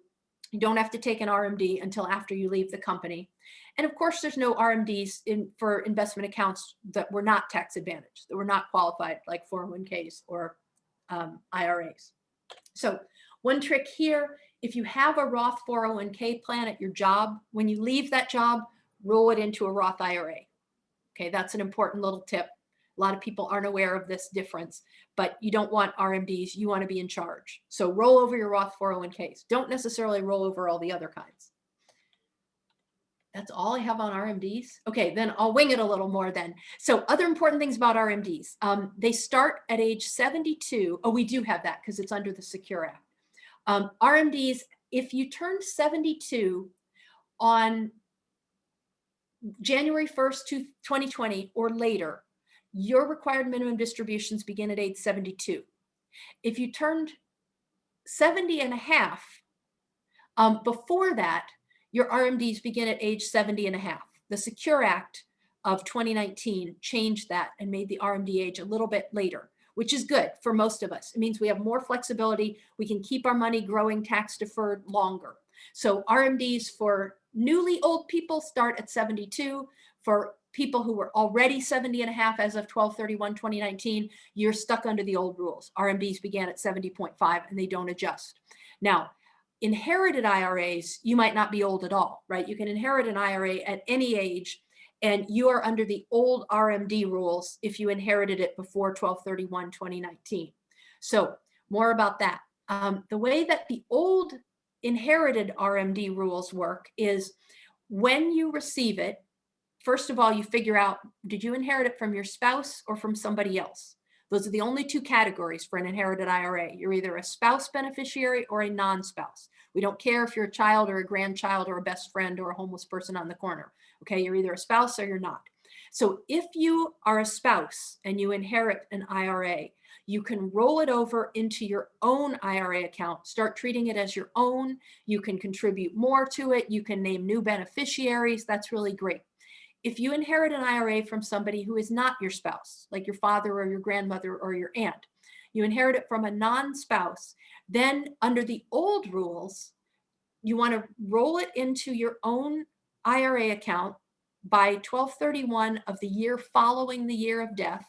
you don't have to take an RMD until after you leave the company. And of course, there's no RMDs in, for investment accounts that were not tax advantaged, that were not qualified like 401ks or um, IRAs. So one trick here, if you have a Roth 401k plan at your job, when you leave that job, roll it into a Roth IRA. Okay, that's an important little tip. A lot of people aren't aware of this difference, but you don't want RMDs. You want to be in charge. So roll over your Roth 401ks. Don't necessarily roll over all the other kinds. That's all I have on RMDs. Okay, then I'll wing it a little more then. So other important things about RMDs. Um, they start at age 72. Oh, we do have that because it's under the Secure Act. Um, RMDs, if you turn 72 on January 1st, 2020 or later, your required minimum distributions begin at age 72. If you turned 70 and a half, um, before that, your RMDs begin at age 70 and a half. The Secure Act of 2019 changed that and made the RMD age a little bit later, which is good for most of us. It means we have more flexibility. We can keep our money growing tax deferred longer. So RMDs for newly old people start at 72. For people who were already 70 and a half as of 12 31 2019 you're stuck under the old rules. Rmds began at 70.5 and they don't adjust. Now inherited iras you might not be old at all right? You can inherit an ira at any age and you are under the old rmd rules if you inherited it before 12 31 2019 so more about that. Um, the way that the old inherited rmd rules work is when you receive it first of all, you figure out, did you inherit it from your spouse or from somebody else? Those are the only two categories for an inherited IRA. You're either a spouse beneficiary or a non-spouse. We don't care if you're a child or a grandchild or a best friend or a homeless person on the corner. Okay, you're either a spouse or you're not. So if you are a spouse and you inherit an IRA, you can roll it over into your own IRA account, start treating it as your own. You can contribute more to it. You can name new beneficiaries. That's really great. If you inherit an IRA from somebody who is not your spouse, like your father or your grandmother or your aunt, you inherit it from a non-spouse, then under the old rules, you want to roll it into your own IRA account by 1231 of the year following the year of death.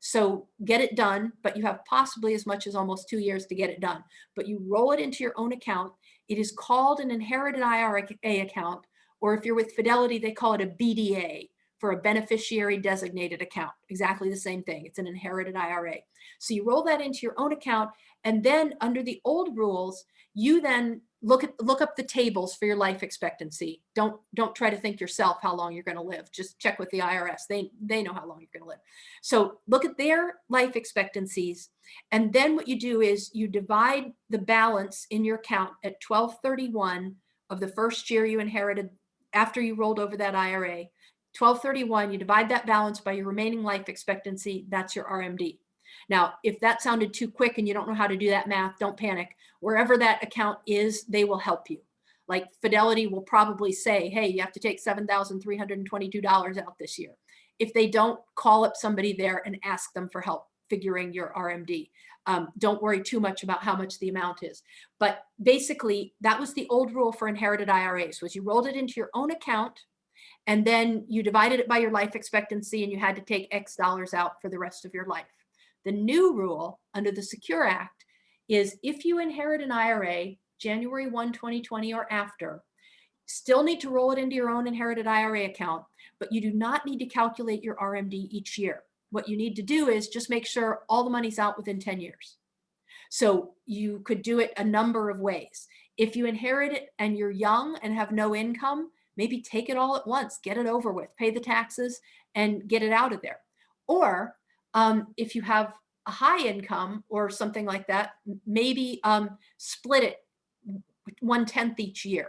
So get it done, but you have possibly as much as almost two years to get it done. But you roll it into your own account. It is called an inherited IRA account, or if you're with Fidelity, they call it a BDA for a beneficiary designated account. Exactly the same thing. It's an inherited IRA. So you roll that into your own account. And then under the old rules, you then look at look up the tables for your life expectancy. Don't don't try to think yourself how long you're going to live. Just check with the IRS. They they know how long you're going to live. So look at their life expectancies, and then what you do is you divide the balance in your account at 1231 of the first year you inherited after you rolled over that IRA. 1231, you divide that balance by your remaining life expectancy. That's your RMD. Now, if that sounded too quick and you don't know how to do that math, don't panic. Wherever that account is, they will help you. Like Fidelity will probably say, hey, you have to take $7,322 out this year. If they don't, call up somebody there and ask them for help figuring your RMD. Um, don't worry too much about how much the amount is. But basically, that was the old rule for inherited IRAs, was you rolled it into your own account and then you divided it by your life expectancy and you had to take X dollars out for the rest of your life. The new rule under the Secure Act is if you inherit an IRA January 1, 2020 or after, still need to roll it into your own inherited IRA account, but you do not need to calculate your RMD each year. What you need to do is just make sure all the money's out within 10 years. So you could do it a number of ways. If you inherit it and you're young and have no income, maybe take it all at once, get it over with, pay the taxes and get it out of there. Or um, if you have a high income or something like that, maybe um, split it one tenth each year.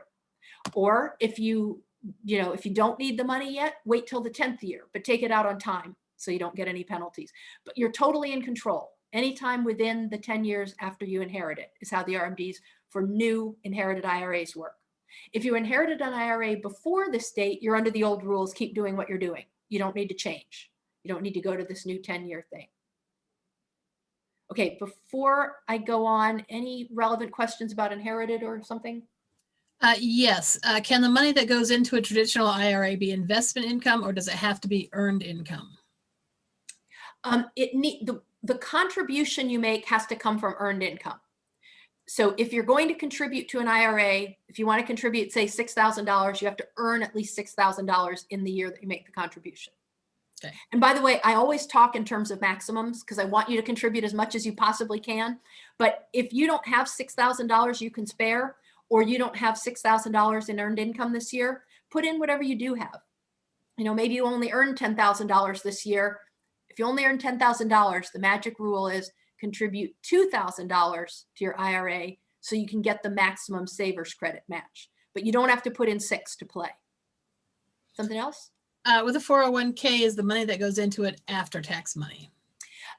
Or if you, you know, if you don't need the money yet, wait till the 10th year, but take it out on time so you don't get any penalties. But you're totally in control. Anytime within the 10 years after you inherit it is how the RMDs for new inherited IRAs work. If you inherited an IRA before this date, you're under the old rules, keep doing what you're doing. You don't need to change. You don't need to go to this new 10 year thing. Okay, before I go on, any relevant questions about inherited or something? Uh, yes. Uh, can the money that goes into a traditional IRA be investment income or does it have to be earned income? Um, it need the, the contribution you make has to come from earned income. So if you're going to contribute to an IRA, if you want to contribute, say $6,000, you have to earn at least $6,000 in the year that you make the contribution. And by the way, I always talk in terms of maximums because I want you to contribute as much as you possibly can. But if you don't have $6,000 you can spare, or you don't have $6,000 in earned income this year, put in whatever you do have. You know, maybe you only earn $10,000 this year. If you only earn $10,000, the magic rule is contribute $2,000 to your IRA so you can get the maximum savers credit match. But you don't have to put in six to play. Something else? Uh, with a 401k is the money that goes into it after tax money.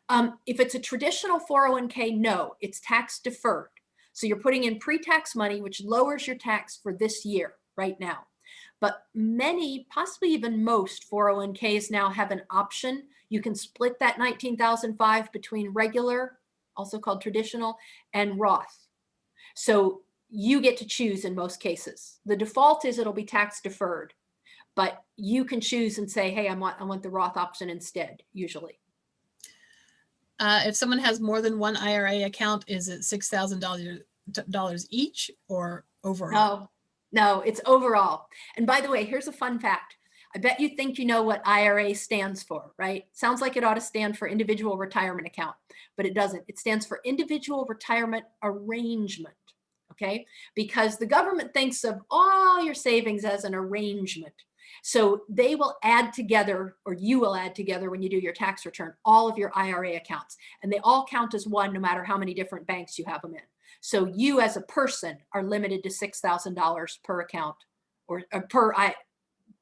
Um, if it's a traditional 401k, no, it's tax deferred. So you're putting in pre-tax money, which lowers your tax for this year right now. But many, possibly even most 401ks now have an option. You can split that 19,005 between regular, also called traditional, and Roth. So you get to choose in most cases. The default is it'll be tax deferred, but you can choose and say, hey, I want, I want the Roth option instead, usually. Uh, if someone has more than one IRA account, is it $6,000 each or overall? No, no, it's overall. And by the way, here's a fun fact. I bet you think you know what IRA stands for, right? Sounds like it ought to stand for individual retirement account, but it doesn't. It stands for individual retirement arrangement, okay? Because the government thinks of all your savings as an arrangement. So they will add together, or you will add together when you do your tax return, all of your IRA accounts. And they all count as one, no matter how many different banks you have them in. So you as a person are limited to $6,000 per account or, or per I,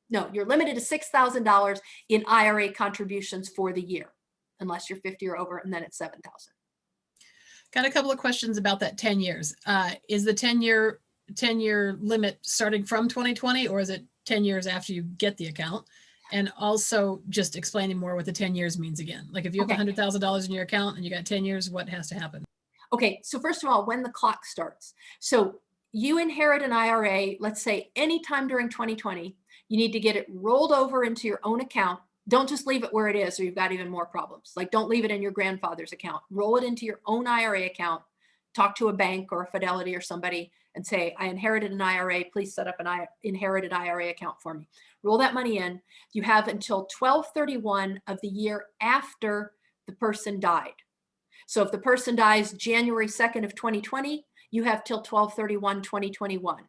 No, you're limited to $6,000 in IRA contributions for the year, unless you're 50 or over, and then it's 7,000. Got a couple of questions about that 10 years. Uh, is the 10 year, 10 year limit starting from 2020 or is it 10 years after you get the account? And also just explaining more what the 10 years means again. Like if you have Okay. $100,000 in your account and you got 10 years, what has to happen? Okay, so first of all, when the clock starts. So you inherit an IRA, let's say anytime during 2020, you need to get it rolled over into your own account. Don't just leave it where it is or you've got even more problems. Like don't leave it in your grandfather's account. Roll it into your own IRA account. Talk to a bank or a Fidelity or somebody and say, I inherited an IRA. Please set up an I inherited IRA account for me. Roll that money in. You have until 1231 of the year after the person died. So if the person dies January 2nd of 2020, you have till 1231 2021.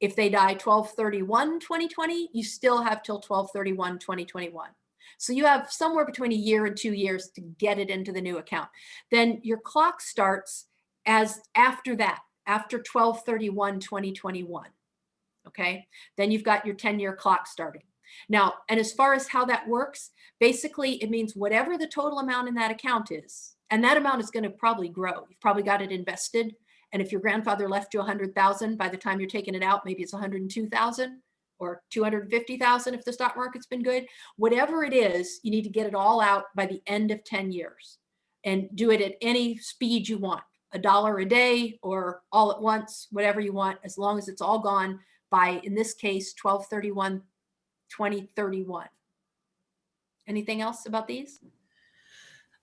If they die 1231 2020, you still have till 1231 2021. So you have somewhere between a year and two years to get it into the new account. Then your clock starts as after that, after 1231 2021. Okay, then you've got your 10 year clock starting. Now, and as far as how that works, basically it means whatever the total amount in that account is, and that amount is going to probably grow. You've probably got it invested. And if your grandfather left you 100,000 by the time you're taking it out, maybe it's 102,000 or 250,000 if the stock market's been good. Whatever it is, you need to get it all out by the end of 10 years and do it at any speed you want, a dollar a day or all at once, whatever you want, as long as it's all gone by, in this case, 1231, 2031. Anything else about these?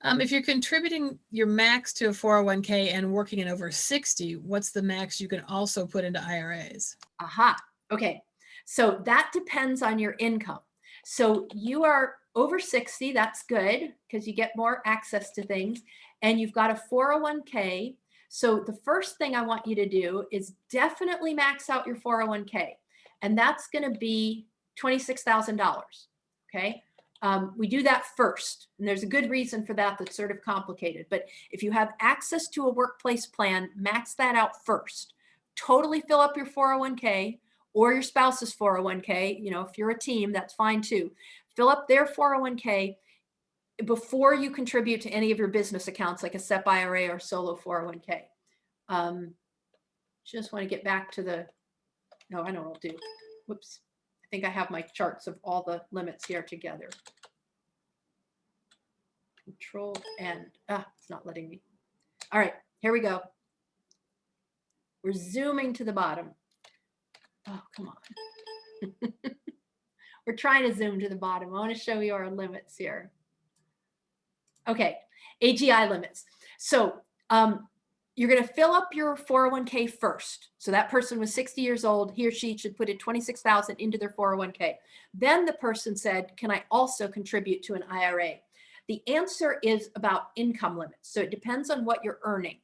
Um, if you're contributing your max to a 401k and working in over 60, what's the max you can also put into IRAs? Aha. Okay. So that depends on your income. So you are over 60, that's good because you get more access to things and you've got a 401k. So the first thing I want you to do is definitely max out your 401k. And that's going to be $26,000. Okay. Um, we do that first. And there's a good reason for that that's sort of complicated. But if you have access to a workplace plan, max that out first. Totally fill up your 401k or your spouse's 401k. You know, if you're a team, that's fine too. Fill up their 401k before you contribute to any of your business accounts like a SEP IRA or solo 401k. Um, just want to get back to the, no, I know what I'll do. Whoops. I think I have my charts of all the limits here together. Control and, ah, it's not letting me. All right, here we go. We're zooming to the bottom. Oh, come on. [laughs] We're trying to zoom to the bottom. I want to show you our limits here. Okay, AGI limits. So um, you're going to fill up your 401k first. So that person was 60 years old. He or she should put in 26,000 into their 401k. Then the person said, can I also contribute to an IRA? The answer is about income limits. So it depends on what you're earning.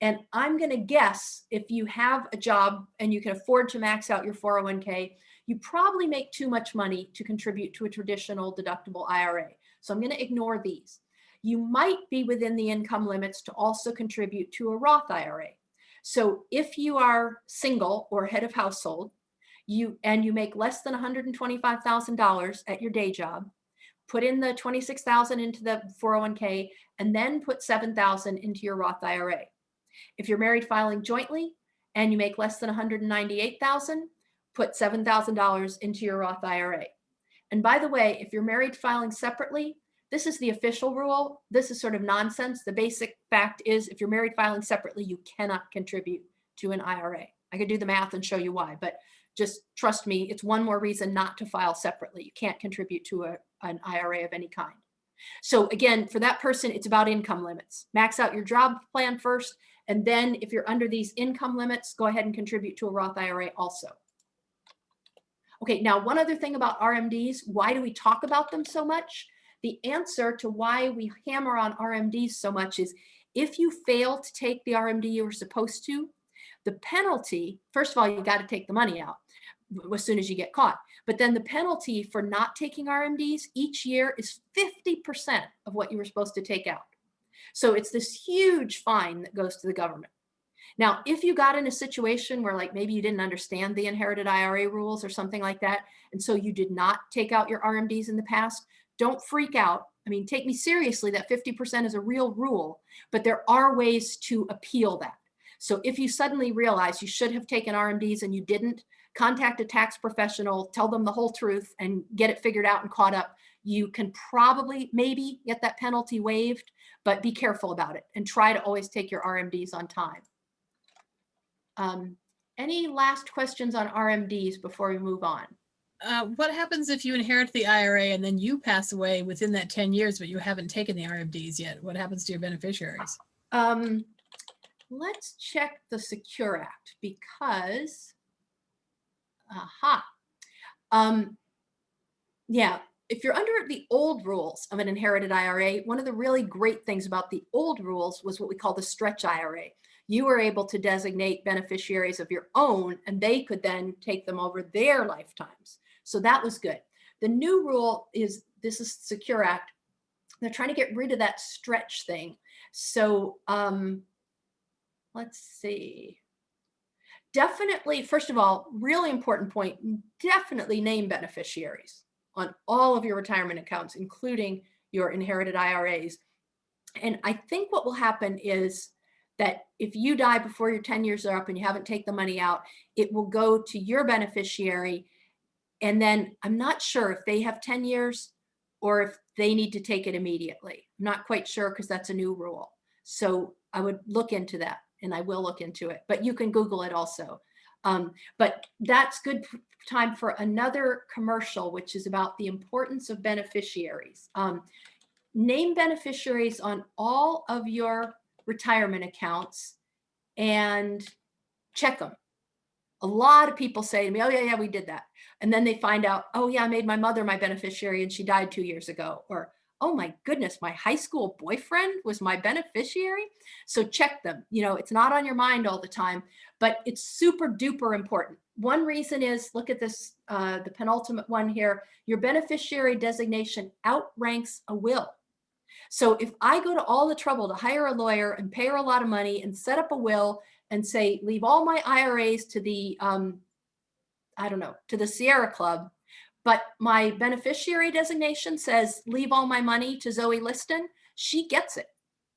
And I'm going to guess if you have a job and you can afford to max out your 401k, you probably make too much money to contribute to a traditional deductible IRA. So I'm going to ignore these. You might be within the income limits to also contribute to a Roth IRA. So if you are single or head of household, you and you make less than $125,000 at your day job, put in the 26,000 into the 401k and then put 7,000 into your Roth IRA. If you're married filing jointly and you make less than 198,000, put $7,000 into your Roth IRA. And by the way, if you're married filing separately, this is the official rule. This is sort of nonsense. The basic fact is if you're married filing separately, you cannot contribute to an IRA. I could do the math and show you why, but just trust me, it's one more reason not to file separately. You can't contribute to a, an IRA of any kind. So again, for that person, it's about income limits. Max out your job plan first, and then if you're under these income limits, go ahead and contribute to a Roth IRA also. Okay, now one other thing about RMDs, why do we talk about them so much? The answer to why we hammer on RMDs so much is if you fail to take the RMD you were supposed to, the penalty, first of all, you got to take the money out as soon as you get caught. But then the penalty for not taking RMDs each year is 50% of what you were supposed to take out. So it's this huge fine that goes to the government. Now, if you got in a situation where like maybe you didn't understand the inherited IRA rules or something like that, and so you did not take out your RMDs in the past, don't freak out. I mean, take me seriously that 50% is a real rule, but there are ways to appeal that. So if you suddenly realize you should have taken RMDs and you didn't, contact a tax professional, tell them the whole truth and get it figured out and caught up. You can probably maybe get that penalty waived, but be careful about it and try to always take your RMDs on time. Um, any last questions on RMDs before we move on? Uh, what happens if you inherit the IRA and then you pass away within that 10 years, but you haven't taken the RMDs yet? What happens to your beneficiaries? Um, let's check the Secure Act because, aha. Um, yeah, if you're under the old rules of an inherited IRA, one of the really great things about the old rules was what we call the stretch IRA. You were able to designate beneficiaries of your own and they could then take them over their lifetimes. So that was good. The new rule is, this is Secure Act. They're trying to get rid of that stretch thing. So um, let's see. Definitely, first of all, really important point, definitely name beneficiaries on all of your retirement accounts, including your inherited IRAs. And I think what will happen is that if you die before your 10 years are up and you haven't taken the money out, it will go to your beneficiary. And then I'm not sure if they have 10 years or if they need to take it immediately. I'm not quite sure because that's a new rule. So I would look into that and I will look into it, but you can Google it also. Um, but that's good time for another commercial, which is about the importance of beneficiaries. Um, name beneficiaries on all of your retirement accounts and check them. A lot of people say to me, oh yeah, yeah, we did that. And then they find out, oh yeah, I made my mother my beneficiary and she died two years ago. Or, oh my goodness, my high school boyfriend was my beneficiary. So check them. You know, it's not on your mind all the time, but it's super duper important. One reason is, look at this, uh, the penultimate one here, your beneficiary designation outranks a will. So if I go to all the trouble to hire a lawyer and pay her a lot of money and set up a will and say, leave all my IRAs to the, um, I don't know, to the Sierra Club, but my beneficiary designation says, leave all my money to Zoe Liston, she gets it,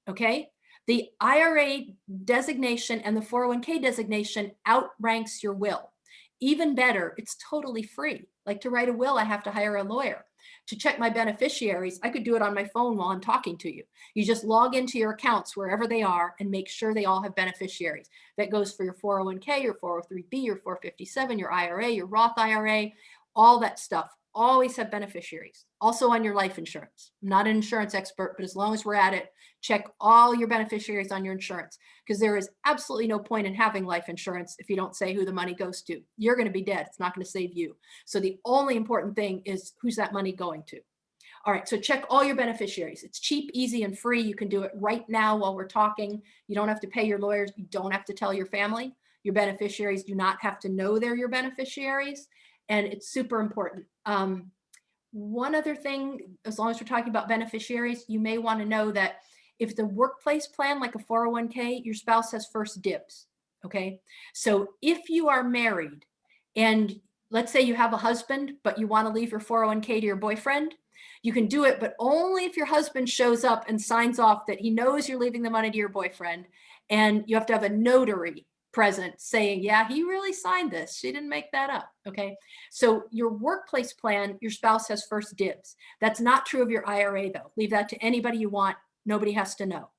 okay? The IRA designation and the 401k designation outranks your will. Even better, it's totally free. Like to write a will, I have to hire a lawyer to check my beneficiaries, I could do it on my phone while I'm talking to you. You just log into your accounts wherever they are and make sure they all have beneficiaries. That goes for your 401k, your 403b, your 457, your IRA, your Roth IRA, all that stuff. Always have beneficiaries. Also on your life insurance. I'm not an insurance expert, but as long as we're at it, check all your beneficiaries on your insurance because there is absolutely no point in having life insurance if you don't say who the money goes to. You're going to be dead. It's not going to save you. So the only important thing is who's that money going to. All right, so check all your beneficiaries. It's cheap, easy, and free. You can do it right now while we're talking. You don't have to pay your lawyers. You don't have to tell your family. Your beneficiaries do not have to know they're your beneficiaries. And it's super important. Um, one other thing, as long as we're talking about beneficiaries, you may want to know that if the workplace plan, like a 401k, your spouse has first dibs. Okay. So if you are married and let's say you have a husband, but you want to leave your 401k to your boyfriend, you can do it, but only if your husband shows up and signs off that he knows you're leaving the money to your boyfriend. And you have to have a notary present saying, yeah, he really signed this. She didn't make that up. Okay. So your workplace plan, your spouse has first dibs. That's not true of your IRA though. Leave that to anybody you want. Nobody has to know.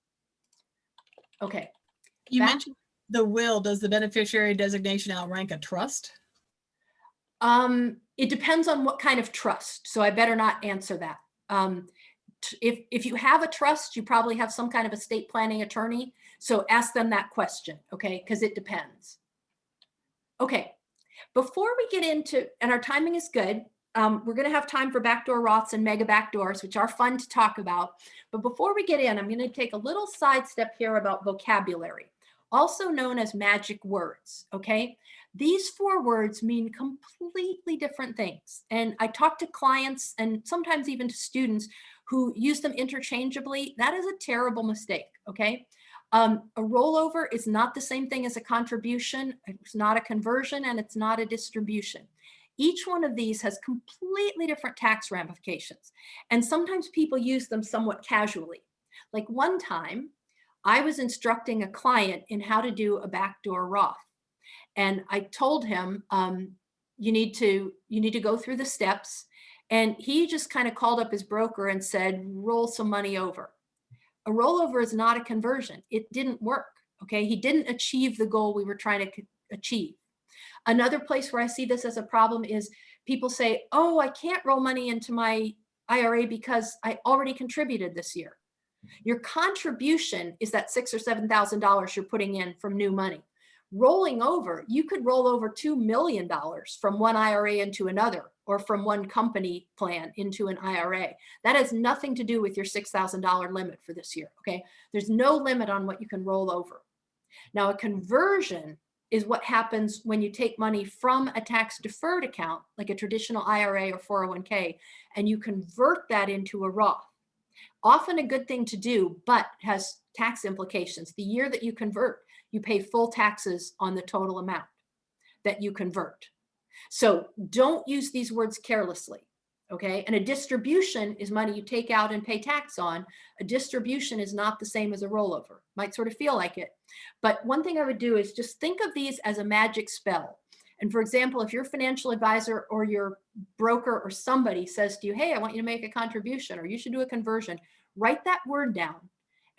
Okay. You Back- mentioned the will. Does the beneficiary designation outrank a trust? Um, it depends on what kind of trust. So I better not answer that. Um, if, if you have a trust, you probably have some kind of estate planning attorney. So ask them that question, okay? Because it depends. Okay, before we get into, and our timing is good, um, we're going to have time for backdoor Roths and mega backdoors, which are fun to talk about. But before we get in, I'm going to take a little sidestep here about vocabulary, also known as magic words, okay? These four words mean completely different things. And I talk to clients and sometimes even to students who use them interchangeably. That is a terrible mistake, okay? Um, a rollover is not the same thing as a contribution. It's not a conversion and it's not a distribution. Each one of these has completely different tax ramifications. And sometimes people use them somewhat casually. Like one time, I was instructing a client in how to do a backdoor Roth. And I told him, um, you need to you need to go through the steps. And he just kind of called up his broker and said, roll some money over. A rollover is not a conversion. It didn't work. Okay. He didn't achieve the goal we were trying to achieve. Another place where I see this as a problem is people say, oh, I can't roll money into my IRA because I already contributed this year. Your contribution is that six or seven thousand dollars you're putting in from new money. Rolling over, you could roll over two million dollars from one IRA into another, or from one company plan into an IRA. That has nothing to do with your six thousand dollar limit for this year. Okay, there's no limit on what you can roll over. Now, a conversion is what happens when you take money from a tax deferred account, like a traditional IRA or 401k, and you convert that into a Roth often a good thing to do, but has tax implications. The year that you convert, you pay full taxes on the total amount that you convert. So don't use these words carelessly. Okay. And a distribution is money you take out and pay tax on. A distribution is not the same as a rollover. Might sort of feel like it. But one thing I would do is just think of these as a magic spell. And for example, if your financial advisor or your broker or somebody says to you, hey, I want you to make a contribution or you should do a conversion, write that word down.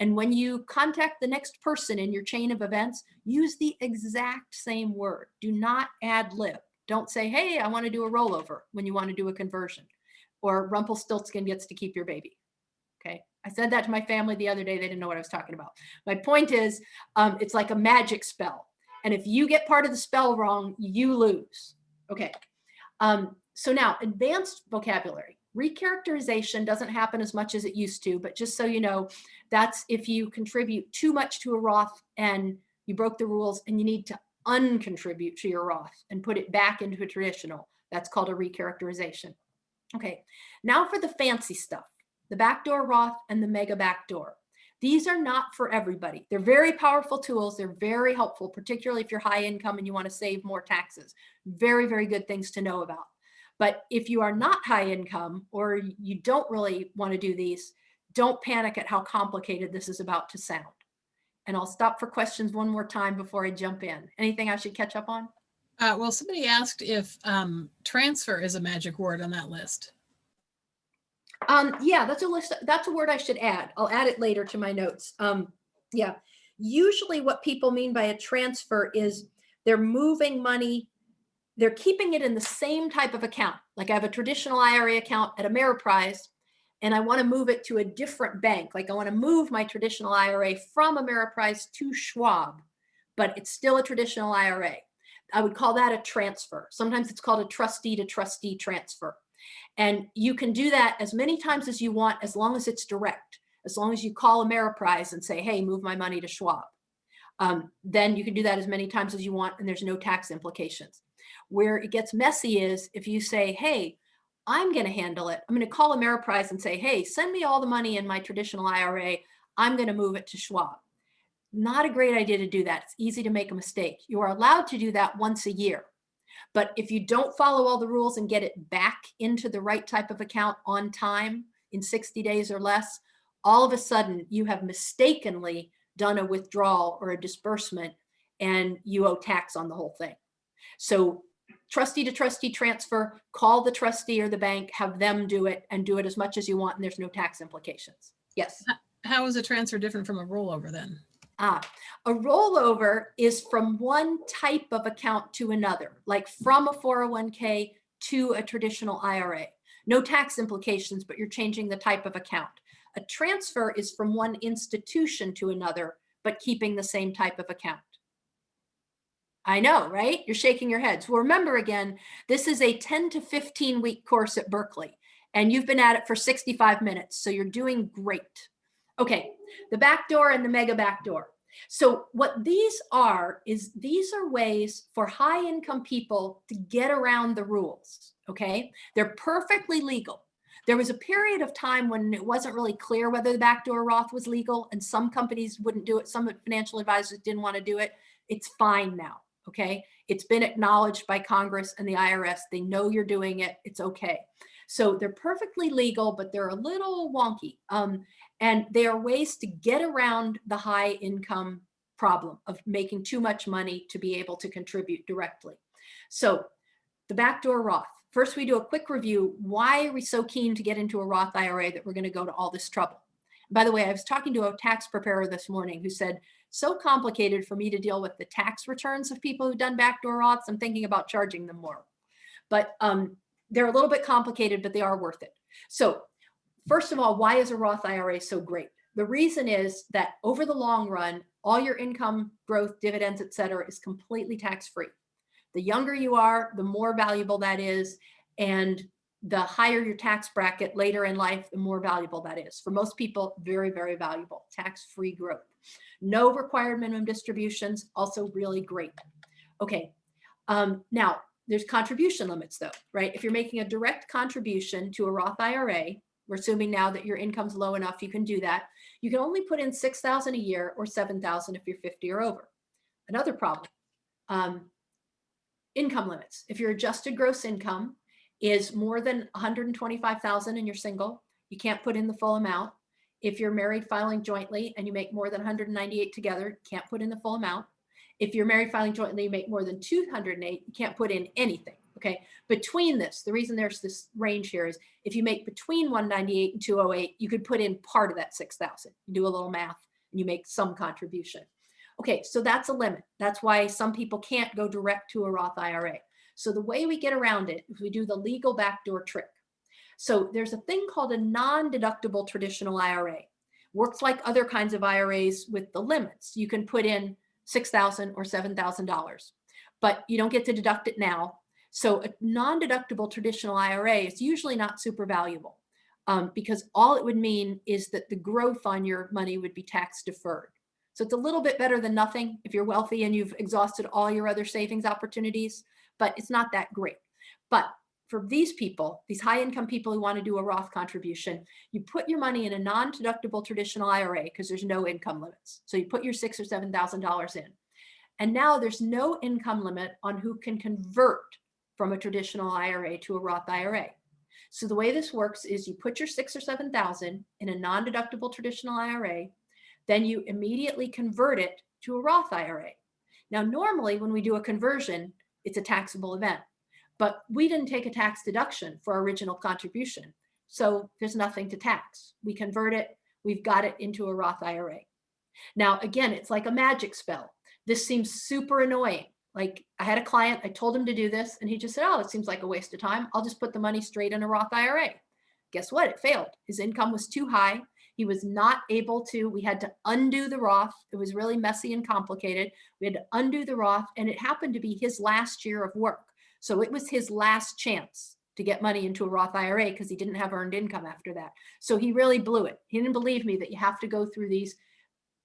And when you contact the next person in your chain of events, use the exact same word. Do not ad lib. Don't say, hey, I want to do a rollover when you want to do a conversion or Rumpelstiltskin gets to keep your baby. Okay. I said that to my family the other day. They didn't know what I was talking about. My point is, um, it's like a magic spell. And if you get part of the spell wrong, you lose. Okay. Um, so now advanced vocabulary. Recharacterization doesn't happen as much as it used to, but just so you know, that's if you contribute too much to a Roth and you broke the rules and you need to uncontribute to your Roth and put it back into a traditional. That's called a recharacterization. Okay, now for the fancy stuff, the backdoor Roth and the mega backdoor. These are not for everybody. They're very powerful tools. They're very helpful, particularly if you're high income and you want to save more taxes. Very, very good things to know about. But if you are not high income or you don't really want to do these, don't panic at how complicated this is about to sound. And I'll stop for questions one more time before I jump in. Anything I should catch up on? Uh, well, somebody asked if um, transfer is a magic word on that list. Um, yeah, that's a list. That's a word I should add. I'll add it later to my notes. Um, yeah, usually what people mean by a transfer is they're moving money, they're keeping it in the same type of account. Like I have a traditional IRA account at Ameriprise and I want to move it to a different bank. Like I want to move my traditional IRA from Ameriprise to Schwab, but it's still a traditional IRA. I would call that a transfer. Sometimes it's called a trustee to trustee transfer. And you can do that as many times as you want, as long as it's direct, as long as you call Ameriprise and say, hey, move my money to Schwab. Um, then you can do that as many times as you want and there's no tax implications. Where it gets messy is if you say, hey, I'm going to handle it. I'm going to call Ameriprise and say, hey, send me all the money in my traditional IRA. I'm going to move it to Schwab. Not a great idea to do that. It's easy to make a mistake. You are allowed to do that once a year. But if you don't follow all the rules and get it back into the right type of account on time in 60 days or less, all of a sudden you have mistakenly done a withdrawal or a disbursement and you owe tax on the whole thing. So trustee to trustee transfer, call the trustee or the bank, have them do it and do it as much as you want and there's no tax implications. Yes. How is a transfer different from a rollover then? Ah, a rollover is from one type of account to another, like from a 401k to a traditional IRA. No tax implications, but you're changing the type of account. A transfer is from one institution to another, but keeping the same type of account. I know, right? You're shaking your heads. Well, remember again, this is a 10 to 15 week course at Berkeley, and you've been at it for 65 minutes, so you're doing great. Okay, the back door and the mega back door. So what these are is these are ways for high income people to get around the rules. Okay, they're perfectly legal. There was a period of time when it wasn't really clear whether the backdoor Roth was legal and some companies wouldn't do it. Some financial advisors didn't want to do it. It's fine now. Okay. It's been acknowledged by Congress and the IRS. They know you're doing it. It's okay. So they're perfectly legal, but they're a little wonky. Um, and they are ways to get around the high income problem of making too much money to be able to contribute directly. So the backdoor Roth. First, we do a quick review. Why are we so keen to get into a Roth IRA that we're going to go to all this trouble? By the way, I was talking to a tax preparer this morning who said, so complicated for me to deal with the tax returns of people who've done backdoor Roths. I'm thinking about charging them more. But um, they're a little bit complicated, but they are worth it. So first of all, why is a Roth IRA so great? The reason is that over the long run, all your income growth, dividends, et cetera, is completely tax-free. The younger you are, the more valuable that is. And the higher your tax bracket later in life, the more valuable that is. For most people, very, very valuable, tax-free growth. No required minimum distributions, also really great. Okay, um, now there's contribution limits though, right? If you're making a direct contribution to a Roth IRA, we're assuming now that your income's low enough, you can do that. You can only put in 6,000 a year or 7,000 if you're 50 or over. Another problem, um, income limits. If your adjusted gross income is more than 125,000 and you're single, you can't put in the full amount. If you're married filing jointly and you make more than 198 together, can't put in the full amount. If you're married filing jointly, you make more than 208, you can't put in anything. Okay. Between this, the reason there's this range here is if you make between 198 and 208, you could put in part of that 6,000. You do a little math and you make some contribution. Okay, so that's a limit. That's why some people can't go direct to a Roth IRA. So the way we get around it is we do the legal backdoor trick. So there's a thing called a non-deductible traditional IRA. Works like other kinds of IRAs with the limits. You can put in 6,000 or $7,000, but you don't get to deduct it now. So a non-deductible traditional IRA is usually not super valuable um, because all it would mean is that the growth on your money would be tax deferred. So it's a little bit better than nothing if you're wealthy and you've exhausted all your other savings opportunities, but it's not that great. But for these people, these high income people who want to do a Roth contribution, you put your money in a non-deductible traditional IRA because there's no income limits. So you put your six or seven thousand dollars in. And now there's no income limit on who can convert from a traditional IRA to a Roth IRA. So the way this works is you put your six or seven thousand in a non-deductible traditional IRA, then you immediately convert it to a Roth IRA. Now, normally when we do a conversion, it's a taxable event, but we didn't take a tax deduction for our original contribution. So there's nothing to tax. We convert it, we've got it into a Roth IRA. Now, again, it's like a magic spell. This seems super annoying. Like I had a client, I told him to do this and he just said, oh, it seems like a waste of time. I'll just put the money straight in a Roth IRA. Guess what? It failed. His income was too high. He was not able to, we had to undo the Roth. It was really messy and complicated. We had to undo the Roth and it happened to be his last year of work. So it was his last chance to get money into a Roth IRA because he didn't have earned income after that. So he really blew it. He didn't believe me that you have to go through these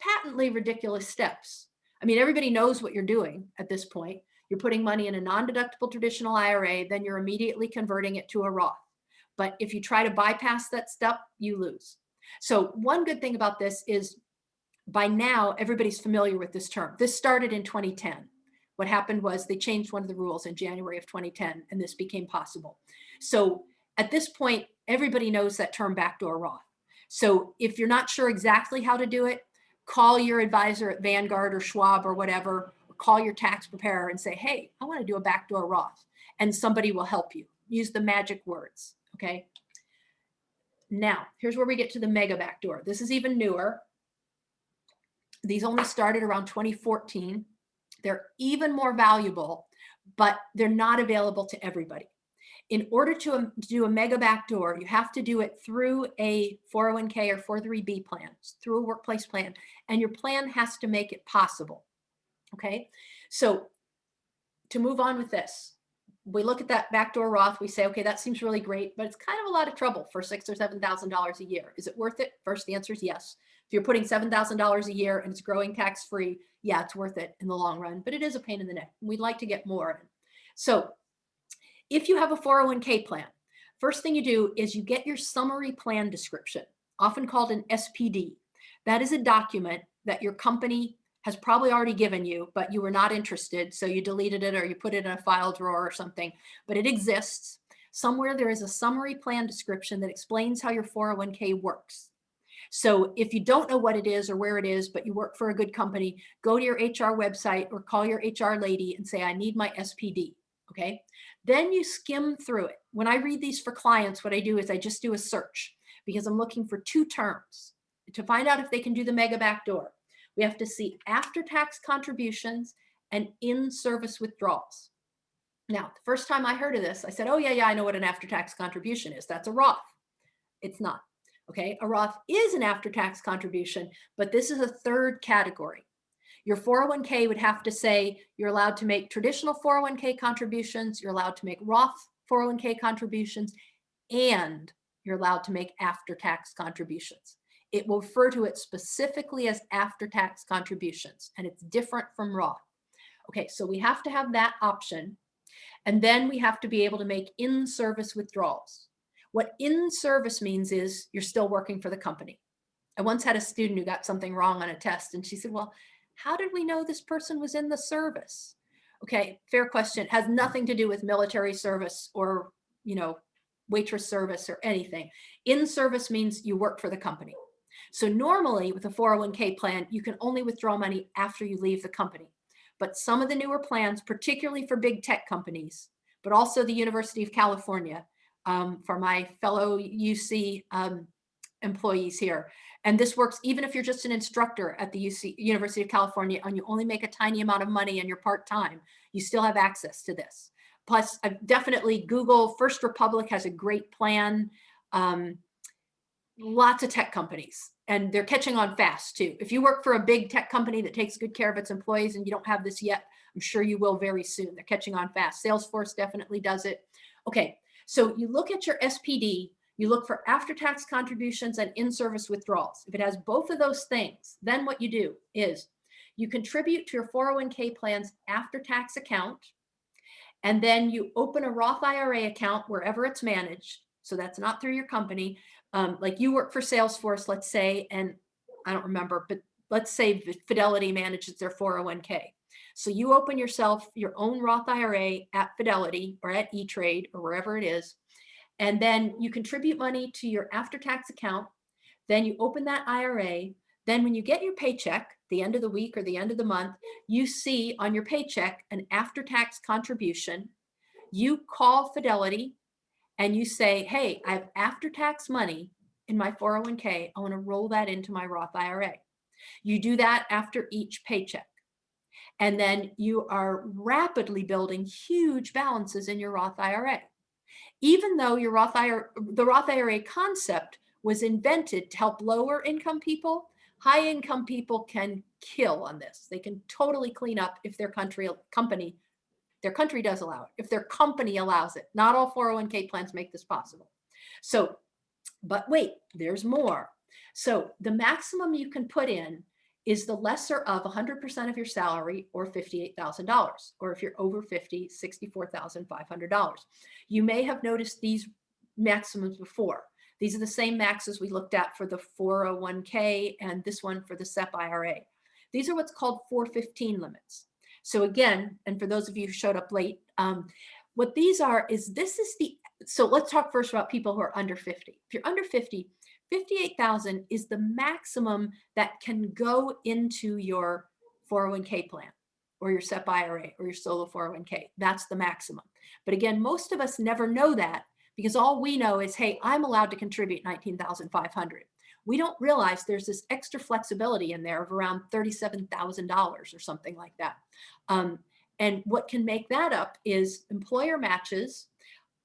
patently ridiculous steps. I mean, everybody knows what you're doing at this point. You're putting money in a non-deductible traditional IRA, then you're immediately converting it to a Roth. But if you try to bypass that step, you lose. So one good thing about this is by now, everybody's familiar with this term. This started in 2010. What happened was they changed one of the rules in January of 2010, and this became possible. So at this point, everybody knows that term backdoor Roth. So if you're not sure exactly how to do it, call your advisor at Vanguard or Schwab or whatever, or call your tax preparer and say, hey, I want to do a backdoor Roth, and somebody will help you. Use the magic words, okay? Now, here's where we get to the mega backdoor. This is even newer. These only started around 2014. They're even more valuable, but they're not available to everybody. In order to, um, do a mega backdoor, you have to do it through a 401k or 403b plan, through a workplace plan, and your plan has to make it possible. Okay, so to move on with this, we look at that backdoor Roth, we say, okay, that seems really great, but it's kind of a lot of trouble for six or seven thousand dollars a year. Is it worth it? First, the answer is yes. If you're putting seven thousand dollars a year and it's growing tax free, yeah, it's worth it in the long run, but it is a pain in the neck. We'd like to get more. So if you have a 401k plan, First thing you do is you get your summary plan description, often called an SPD. That is a document that your company has probably already given you, but you were not interested. So you deleted it or you put it in a file drawer or something, but it exists. Somewhere there is a summary plan description that explains how your 401k works. So if you don't know what it is or where it is, but you work for a good company, go to your HR website or call your HR lady and say, I need my SPD. Okay. Then you skim through it. When I read these for clients, what I do is I just do a search because I'm looking for two terms to find out if they can do the mega backdoor. We have to see after-tax contributions and in-service withdrawals. Now, the first time I heard of this, I said, oh yeah, yeah, I know what an after-tax contribution is. That's a Roth. It's not. Okay, a Roth is an after-tax contribution, but this is a third category. Your 401k would have to say you're allowed to make traditional 401k contributions, you're allowed to make Roth 401k contributions, and you're allowed to make after-tax contributions. It will refer to it specifically as after-tax contributions, and it's different from Roth. Okay, so we have to have that option, and then we have to be able to make in-service withdrawals. What in-service means is you're still working for the company. I once had a student who got something wrong on a test, and she said, well, how did we know this person was in the service? Okay, fair question. It has nothing to do with military service or, you know, waitress service or anything. In service means you work for the company. So normally with a 401k plan, you can only withdraw money after you leave the company. But some of the newer plans, particularly for big tech companies, but also the University of California, um, for my fellow UC um, employees here. And this works even if you're just an instructor at the UC, University of California and you only make a tiny amount of money and you're part-time, you still have access to this. Plus, I've definitely Google First Republic has a great plan. Um, lots of tech companies and they're catching on fast too. If you work for a big tech company that takes good care of its employees and you don't have this yet, I'm sure you will very soon. They're catching on fast. Salesforce definitely does it. Okay, so you look at your SPD, you look for after-tax contributions and in-service withdrawals. If it has both of those things, then what you do is you contribute to your 401k plan's after-tax account, and then you open a Roth IRA account wherever it's managed. So that's not through your company. Um, like you work for Salesforce, let's say, and I don't remember, but let's say Fidelity manages their 401k. So you open yourself your own Roth IRA at Fidelity or at E-Trade or wherever it is, and then you contribute money to your after-tax account. Then you open that IRA. Then when you get your paycheck, the end of the week or the end of the month, you see on your paycheck an after-tax contribution. You call Fidelity and you say, hey, I have after-tax money in my 401k. I want to roll that into my Roth IRA. You do that after each paycheck. And then you are rapidly building huge balances in your Roth IRA. Even though your Roth IRA, the Roth IRA concept was invented to help lower income people, high income people can kill on this. They can totally clean up if their country company their country does allow it. If their company allows it, not all 401k plans make this possible. So, but wait, there's more. So the maximum you can put in is the lesser of 100% of your salary or $58,000, or if you're over 50, $64,500. You may have noticed these maximums before. These are the same maxes we looked at for the 401k and this one for the SEP IRA. These are what's called 415 limits. So again, and for those of you who showed up late, um, what these are is this is the, so let's talk first about people who are under 50. If you're under 50, 58,000 is the maximum that can go into your 401k plan or your SEP IRA or your solo 401k. That's the maximum. But again, most of us never know that because all we know is, hey, I'm allowed to contribute 19,500 we don't realize there's this extra flexibility in there of around $37,000 or something like that. Um, and what can make that up is employer matches,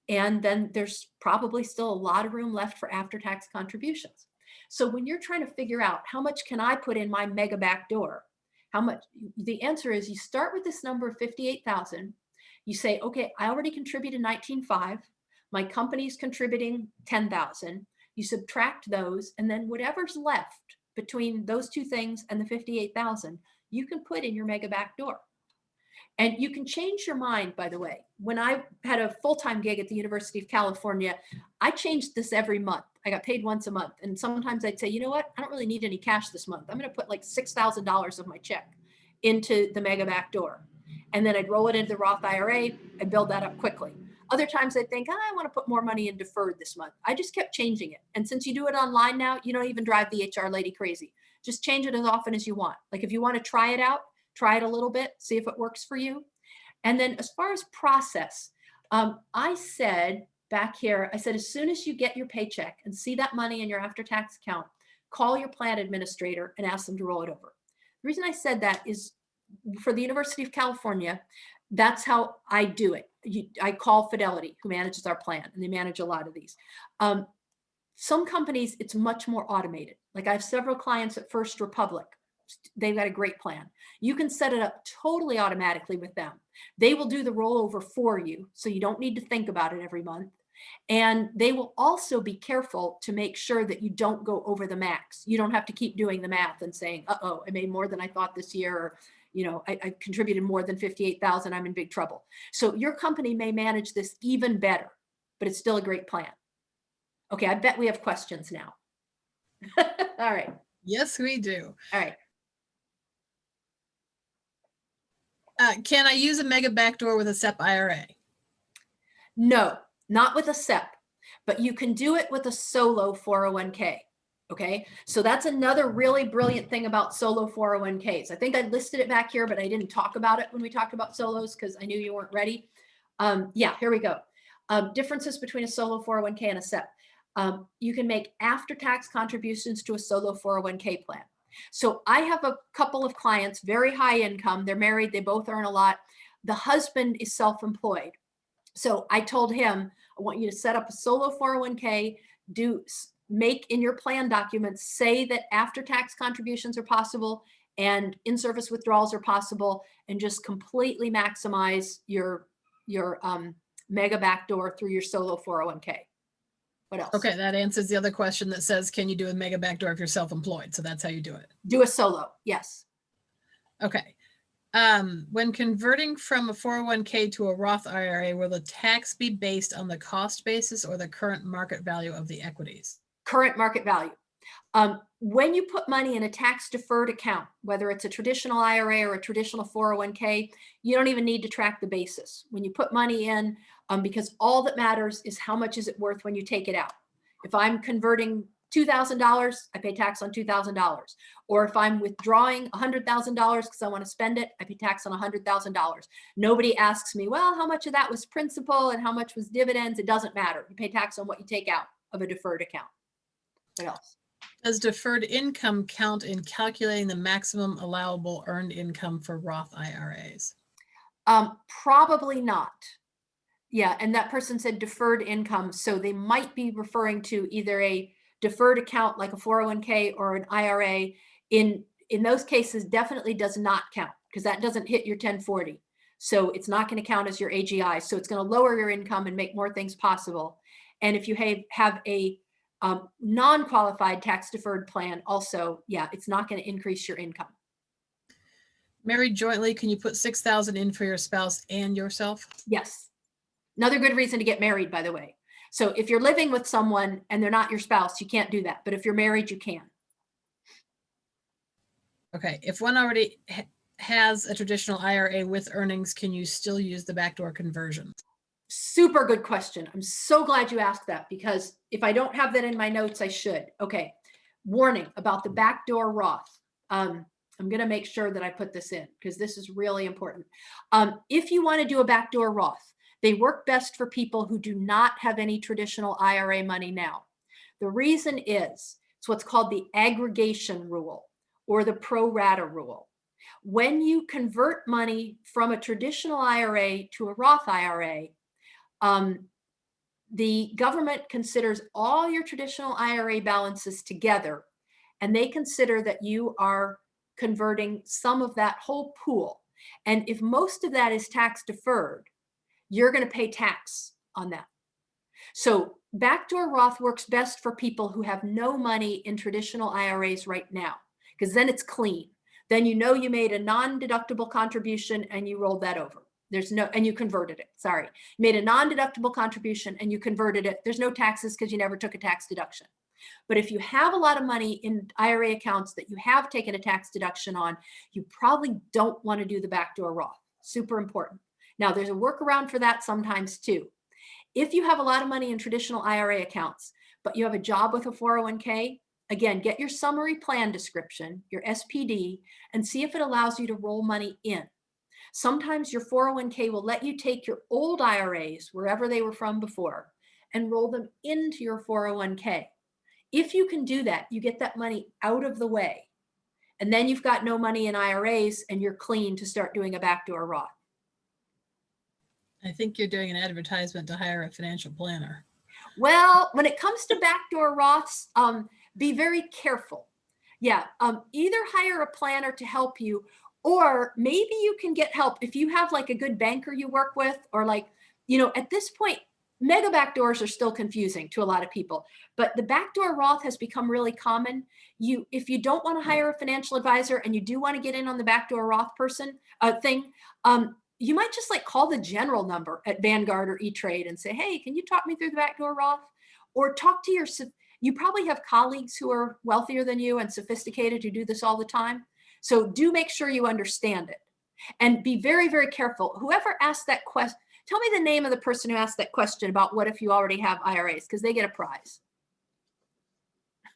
and then there's probably still a lot of room left for after-tax contributions. So when you're trying to figure out how much can I put in my mega back door, how much, the answer is you start with this number of 58,000. You say, okay, I already contributed 19.5. My company's contributing 10,000 you subtract those, and then whatever's left between those two things and the 58,000, you can put in your mega backdoor. And you can change your mind, by the way. When I had a full-time gig at the University of California, I changed this every month. I got paid once a month. And sometimes I'd say, you know what? I don't really need any cash this month. I'm going to put like $6,000 of my check into the mega back door. And then I'd roll it into the Roth IRA and build that up quickly. Other times I'd think, "Ah, I want to put more money in deferred this month. I just kept changing it. And since you do it online now, you don't even drive the HR lady crazy. Just change it as often as you want. Like if you want to try it out, try it a little bit, see if it works for you. And then as far as process, um, I said back here, I said, as soon as you get your paycheck and see that money in your after-tax account, call your plan administrator and ask them to roll it over. The reason I said that is for the University of California, that's how I do it. You, I call Fidelity, who manages our plan, and they manage a lot of these. Um, some companies, it's much more automated. Like I have several clients at First Republic. They've got a great plan. You can set it up totally automatically with them. They will do the rollover for you, so you don't need to think about it every month. And they will also be careful to make sure that you don't go over the max. You don't have to keep doing the math and saying, uh-oh, I made more than I thought this year, or you know, I, I contributed more than 58,000, I'm in big trouble. So your company may manage this even better, but it's still a great plan. Okay, I bet we have questions now. [laughs] All right, Yes, we do. all right. Uh, can I use a mega backdoor with a SEP IRA? No, not with a SEP, but you can do it with a solo 401k. Okay, so that's another really brilliant thing about solo 401ks. I think I listed it back here, but I didn't talk about it when we talked about solos because I knew you weren't ready. Um, yeah, here we go. Um, differences between a solo 401k and a SEP. Um, you can make after-tax contributions to a solo 401k plan. So I have a couple of clients, very high income. They're married. They both earn a lot. The husband is self-employed. So I told him, I want you to set up a solo 401k, do make in your plan documents, say that after-tax contributions are possible and in-service withdrawals are possible, and just completely maximize your, your um, mega backdoor through your solo 401k. What else? Okay, that answers the other question that says, can you do a mega backdoor if you're self-employed? So that's how you do it. Do a solo, yes. Okay. Um, when converting from a 401k to a Roth IRA, will the tax be based on the cost basis or the current market value of the equities? current market value. Um, when you put money in a tax deferred account, whether it's a traditional IRA or a traditional 401k, you don't even need to track the basis. When you put money in, um, because all that matters is how much is it worth when you take it out. If I'm converting $2,000, I pay tax on $2,000. Or if I'm withdrawing $100,000 because I want to spend it, I pay tax on $100,000. Nobody asks me, well, how much of that was principal and how much was dividends? It doesn't matter. You pay tax on what you take out of a deferred account. What else? Does deferred income count in calculating the maximum allowable earned income for Roth IRAs? Um, probably not. Yeah, and that person said deferred income, so they might be referring to either a deferred account like a 401k or an IRA. In in those cases, definitely does not count because that doesn't hit your 1040. So it's not going to count as your AGI. So it's going to lower your income and make more things possible. And if you have, have a um, non-qualified tax deferred plan also, yeah, it's not going to increase your income. Married jointly, can you put 6,000 in for your spouse and yourself? Yes. Another good reason to get married, by the way. So if you're living with someone and they're not your spouse, you can't do that. But if you're married, you can. Okay, if one already ha has a traditional IRA with earnings, can you still use the backdoor conversion? Super good question. I'm so glad you asked that because if I don't have that in my notes, I should. Okay. Warning about the backdoor Roth. Um, I'm going to make sure that I put this in because this is really important. Um, if you want to do a backdoor Roth, they work best for people who do not have any traditional IRA money now. The reason is it's what's called the aggregation rule or the pro rata rule. When you convert money from a traditional IRA to a Roth IRA, um, the government considers all your traditional IRA balances together, and they consider that you are converting some of that whole pool. And if most of that is tax deferred, you're going to pay tax on that. So backdoor Roth works best for people who have no money in traditional IRAs right now, because then it's clean. then you know you made a non-deductible contribution and you rolled that over. There's no, and you converted it, sorry. Made a non-deductible contribution and you converted it. There's no taxes because you never took a tax deduction. But if you have a lot of money in IRA accounts that you have taken a tax deduction on, you probably don't want to do the backdoor Roth. Super important. Now, there's a workaround for that sometimes too. If you have a lot of money in traditional IRA accounts, but you have a job with a 401k, again, get your summary plan description, your SPD, and see if it allows you to roll money in. Sometimes your 401k will let you take your old IRAs, wherever they were from before, and roll them into your 401k. If you can do that, you get that money out of the way. And then you've got no money in IRAs and you're clean to start doing a backdoor Roth. I think you're doing an advertisement to hire a financial planner. Well, when it comes to backdoor Roths, um, be very careful. Yeah, um, either hire a planner to help you, or maybe you can get help if you have like a good banker you work with, or like, you know, at this point, mega backdoors are still confusing to a lot of people, but the backdoor Roth has become really common. You, if you don't want to hire a financial advisor and you do want to get in on the backdoor Roth person uh, thing, um, you might just like call the general number at Vanguard or E-Trade and say, hey, can you talk me through the backdoor Roth? Or talk to your, you probably have colleagues who are wealthier than you and sophisticated who do this all the time. So do make sure you understand it and be very, very careful. Whoever asked that question, tell me the name of the person who asked that question about what if you already have IRAs, because they get a prize.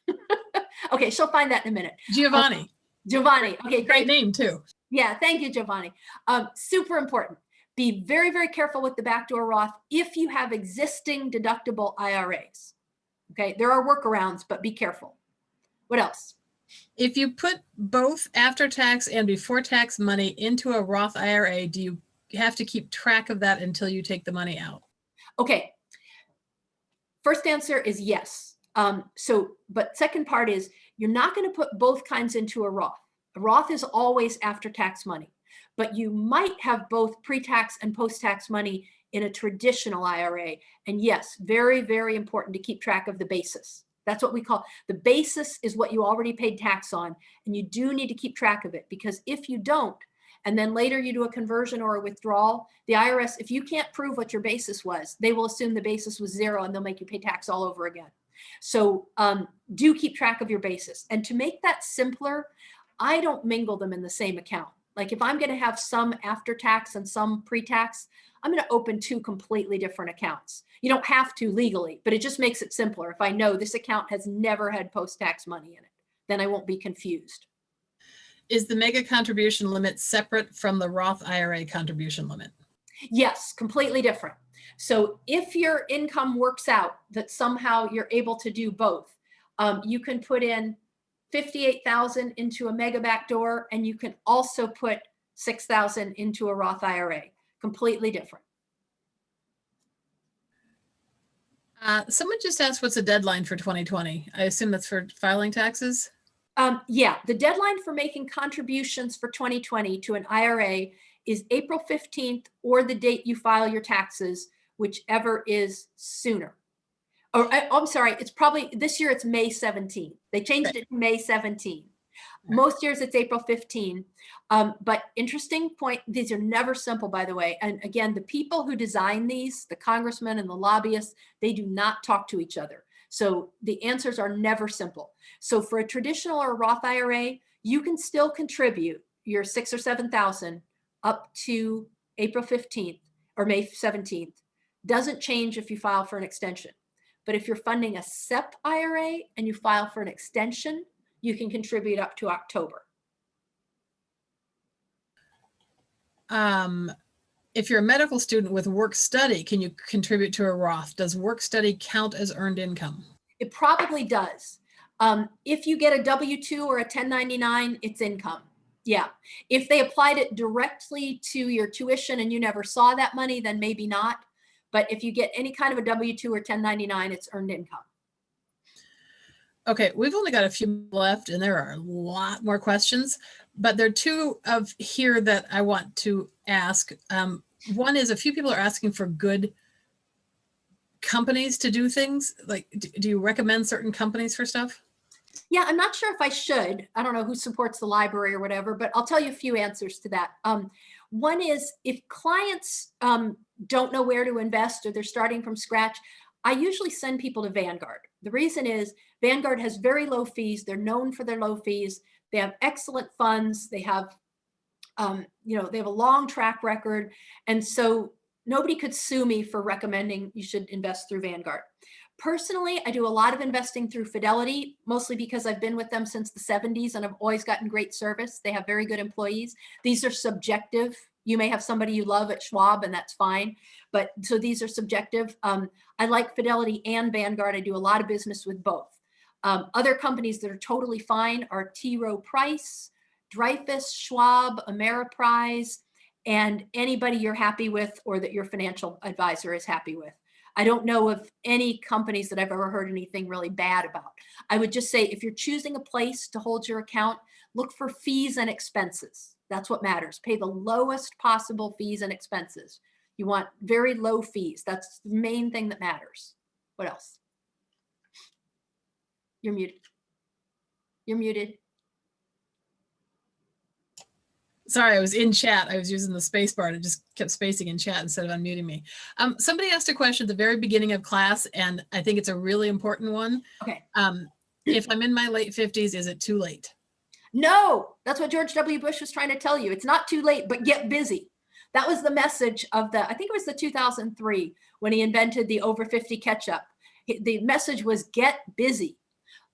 [laughs] okay, she'll find that in a minute. Giovanni, oh, Giovanni. Okay, great great. name too. Yeah, thank you, Giovanni. Um, super important. Be very, very careful with the backdoor Roth if you have existing deductible IRAs. Okay, there are workarounds, but be careful. What else? If you put both after tax and before tax money into a Roth IRA, do you have to keep track of that until you take the money out? Okay. First answer is yes. Um, so, but second part is you're not going to put both kinds into a Roth. Roth is always after tax money, but you might have both pre-tax and post-tax money in a traditional IRA. And yes, very, very important to keep track of the basis. That's what we call the basis is what you already paid tax on. And you do need to keep track of it because if you don't, and then later you do a conversion or a withdrawal, the IRS, if you can't prove what your basis was, they will assume the basis was zero and they'll make you pay tax all over again. So um, do keep track of your basis. And to make that simpler, I don't mingle them in the same account. Like if I'm going to have some after tax and some pre-tax, I'm going to open two completely different accounts. You don't have to legally, but it just makes it simpler. If I know this account has never had post-tax money in it, then I won't be confused. Is the mega contribution limit separate from the Roth IRA contribution limit? Yes, completely different. So if your income works out that somehow you're able to do both, um, you can put in 58,000 into a mega backdoor and you can also put 6,000 into a Roth IRA, completely different. Uh, someone just asked what's the deadline for 2020? I assume that's for filing taxes. Um, yeah, the deadline for making contributions for 2020 to an IRA is April 15th or the date you file your taxes, whichever is sooner. Or I, I'm sorry, it's probably this year it's May 17th. They changed Okay. it to May 17. Right. Most years it's April 15. Um, but interesting point, these are never simple, by the way. And again, the people who design these, the congressmen and the lobbyists, they do not talk to each other. So the answers are never simple. So for a traditional or Roth IRA, you can still contribute your six or 7,000 up to April 15th or May 17th. Doesn't change if you file for an extension. But if you're funding a SEP IRA and you file for an extension, you can contribute up to October. Um, if you're a medical student with work study, can you contribute to a Roth? Does work study count as earned income? It probably does. Um, if you get a W-2 or a 1099, it's income. Yeah. If they applied it directly to your tuition and you never saw that money, then maybe not. But if you get any kind of a W-2 or 1099, it's earned income. Okay, we've only got a few left and there are a lot more questions, but there are two of here that I want to ask. Um, one is a few people are asking for good companies to do things. Like, do you recommend certain companies for stuff? Yeah, I'm not sure if I should. I don't know who supports the library or whatever, but I'll tell you a few answers to that. Um, one is if clients um, don't know where to invest or they're starting from scratch, I usually send people to Vanguard. The reason is Vanguard has very low fees. They're known for their low fees. They have excellent funds. They have, um, you know, they have a long track record. And so nobody could sue me for recommending you should invest through Vanguard. Personally, I do a lot of investing through Fidelity, mostly because I've been with them since the 70s and I've always gotten great service. They have very good employees. These are subjective. You may have somebody you love at Schwab and that's fine. But so these are subjective. Um, I like Fidelity and Vanguard. I do a lot of business with both. Um, other companies that are totally fine are T. Rowe Price, Dreyfus, Schwab, Ameriprise, and anybody you're happy with or that your financial advisor is happy with. I don't know of any companies that I've ever heard anything really bad about. I would just say if you're choosing a place to hold your account, look for fees and expenses. That's what matters. Pay the lowest possible fees and expenses. You want very low fees. That's the main thing that matters. What else? You're muted. You're muted. Sorry, I was in chat. I was using the space bar and it just kept spacing in chat instead of unmuting me. Um, somebody asked a question at the very beginning of class, and I think it's a really important one. Okay. Um, if I'm in my late 50s, is it too late? No, that's what George W. Bush was trying to tell you. It's not too late, but get busy. That was the message of the, I think it was the 2003 when he invented the over 50 catch-up. The message was get busy.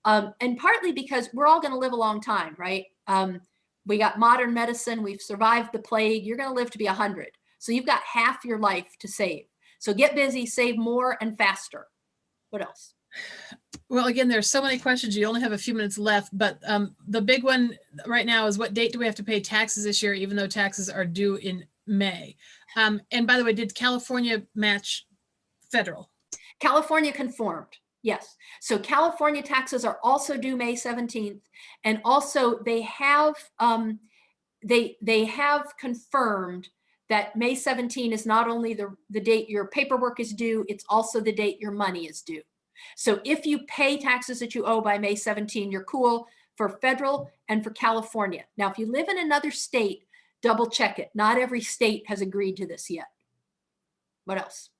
Um, and partly because we're all going to live a long time, right? Um, we got modern medicine. We've survived the plague. You're going to live to be 100. So you've got half your life to save. So get busy, save more and faster. What else? Well, again, there's so many questions. You only have a few minutes left, but um, the big one right now is what date do we have to pay taxes this year, even though taxes are due in May? Um, and by the way, did California match federal? California conformed. Yes. So California taxes are also due May 17th. And also they have um, they they have confirmed that May 17 is not only the, the date your paperwork is due, it's also the date your money is due. So if you pay taxes that you owe by May 17, you're cool for federal and for California. Now, if you live in another state, double check it. Not every state has agreed to this yet. What else?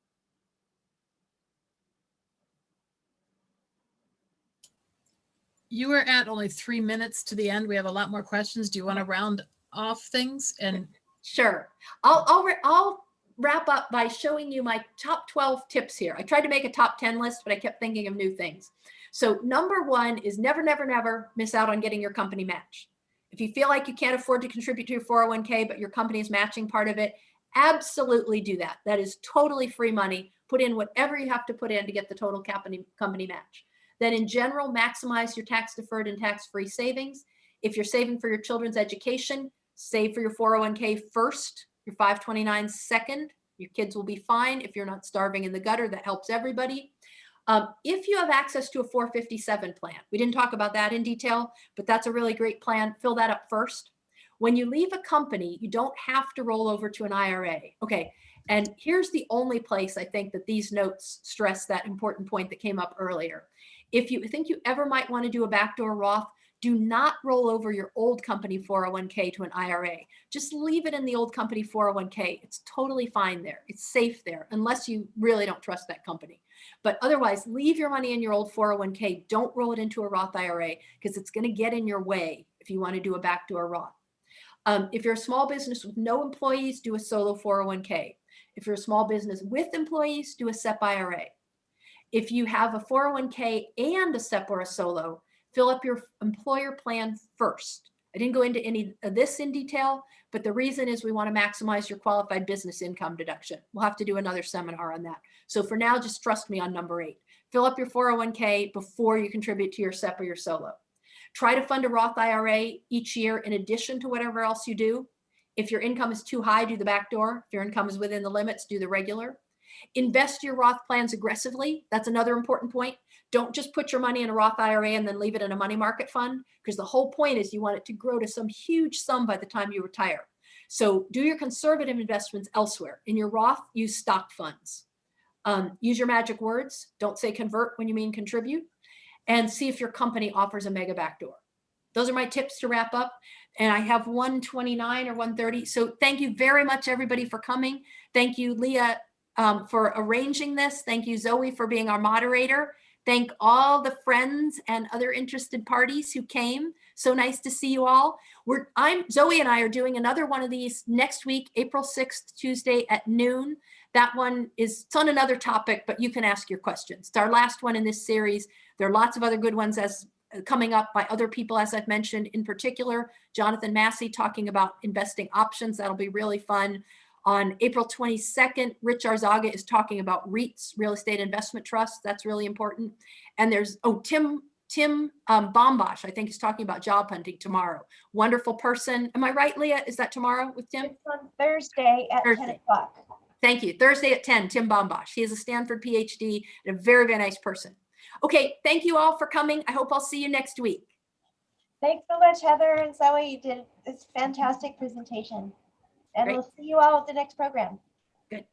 You were at only three minutes to the end. We have a lot more questions. Do you want to round off things? And Sure. I'll, I'll, I'll wrap up by showing you my top 12 tips here. I tried to make a top 10 list, but I kept thinking of new things. So number one is never, never, never miss out on getting your company match. If you feel like you can't afford to contribute to your 401k, but your company is matching part of it, absolutely do that. That is totally free money. Put in whatever you have to put in to get the total company, company match. Then in general, maximize your tax deferred and tax free savings. If you're saving for your children's education, save for your 401k first, your 529 second. Your kids will be fine if you're not starving in the gutter. That helps everybody. Um, if you have access to a 457 plan, we didn't talk about that in detail, but that's a really great plan. Fill that up first. When you leave a company, you don't have to roll over to an IRA. Okay. And here's the only place I think that these notes stress that important point that came up earlier. If you think you ever might want to do a backdoor Roth, do not roll over your old company 401k to an IRA. Just leave it in the old company 401k. It's totally fine there. It's safe there, unless you really don't trust that company. But otherwise, leave your money in your old 401k. Don't roll it into a Roth IRA because it's going to get in your way if you want to do a backdoor Roth. Um, if you're a small business with no employees, do a solo 401k. If you're a small business with employees, do a SEP IRA. If you have a 401k and a SEP or a solo, fill up your employer plan first. I didn't go into any of this in detail, but the reason is we want to maximize your qualified business income deduction. We'll have to do another seminar on that. So for now, just trust me on number eight. Fill up your 401k before you contribute to your SEP or your solo. Try to fund a Roth IRA each year in addition to whatever else you do. If your income is too high, do the back door. If your income is within the limits, do the regular. Invest your Roth plans aggressively. That's another important point. Don't just put your money in a Roth IRA and then leave it in a money market fund because the whole point is you want it to grow to some huge sum by the time you retire. So do your conservative investments elsewhere. In your Roth, use stock funds. Um, use your magic words. Don't say convert when you mean contribute. and see if your company offers a mega backdoor. Those are my tips to wrap up. And I have 129 or 130. So thank you very much, everybody, for coming. Thank you, Leah, um, for arranging this. Thank you, Zoe, for being our moderator. Thank all the friends and other interested parties who came. So nice to see you all. We're, I'm, Zoe and I are doing another one of these next week, April 6th, Tuesday at noon. That one is, on another topic, but you can ask your questions. It's our last one in this series. There are lots of other good ones as uh, coming up by other people, as I've mentioned, in particular, Jonathan Massey talking about investing options. That'll be really fun. On April 22nd, Rich Arzaga is talking about REITs, real estate investment trusts. That's really important. And there's, oh, Tim, Tim um, Bombosh, I think is talking about job hunting tomorrow. Wonderful person. Am I right, Leah? Is that tomorrow with Tim? It's on Thursday at ten o'clock. Thank you. Thursday at 10, Tim Bombosh. He is a Stanford PhD and a very, very nice person. Okay, thank you all for coming. I hope I'll see you next week. Thanks so much, Heather and Zoe. You did this fantastic presentation. And Great. we'll see you all at the next program. Good.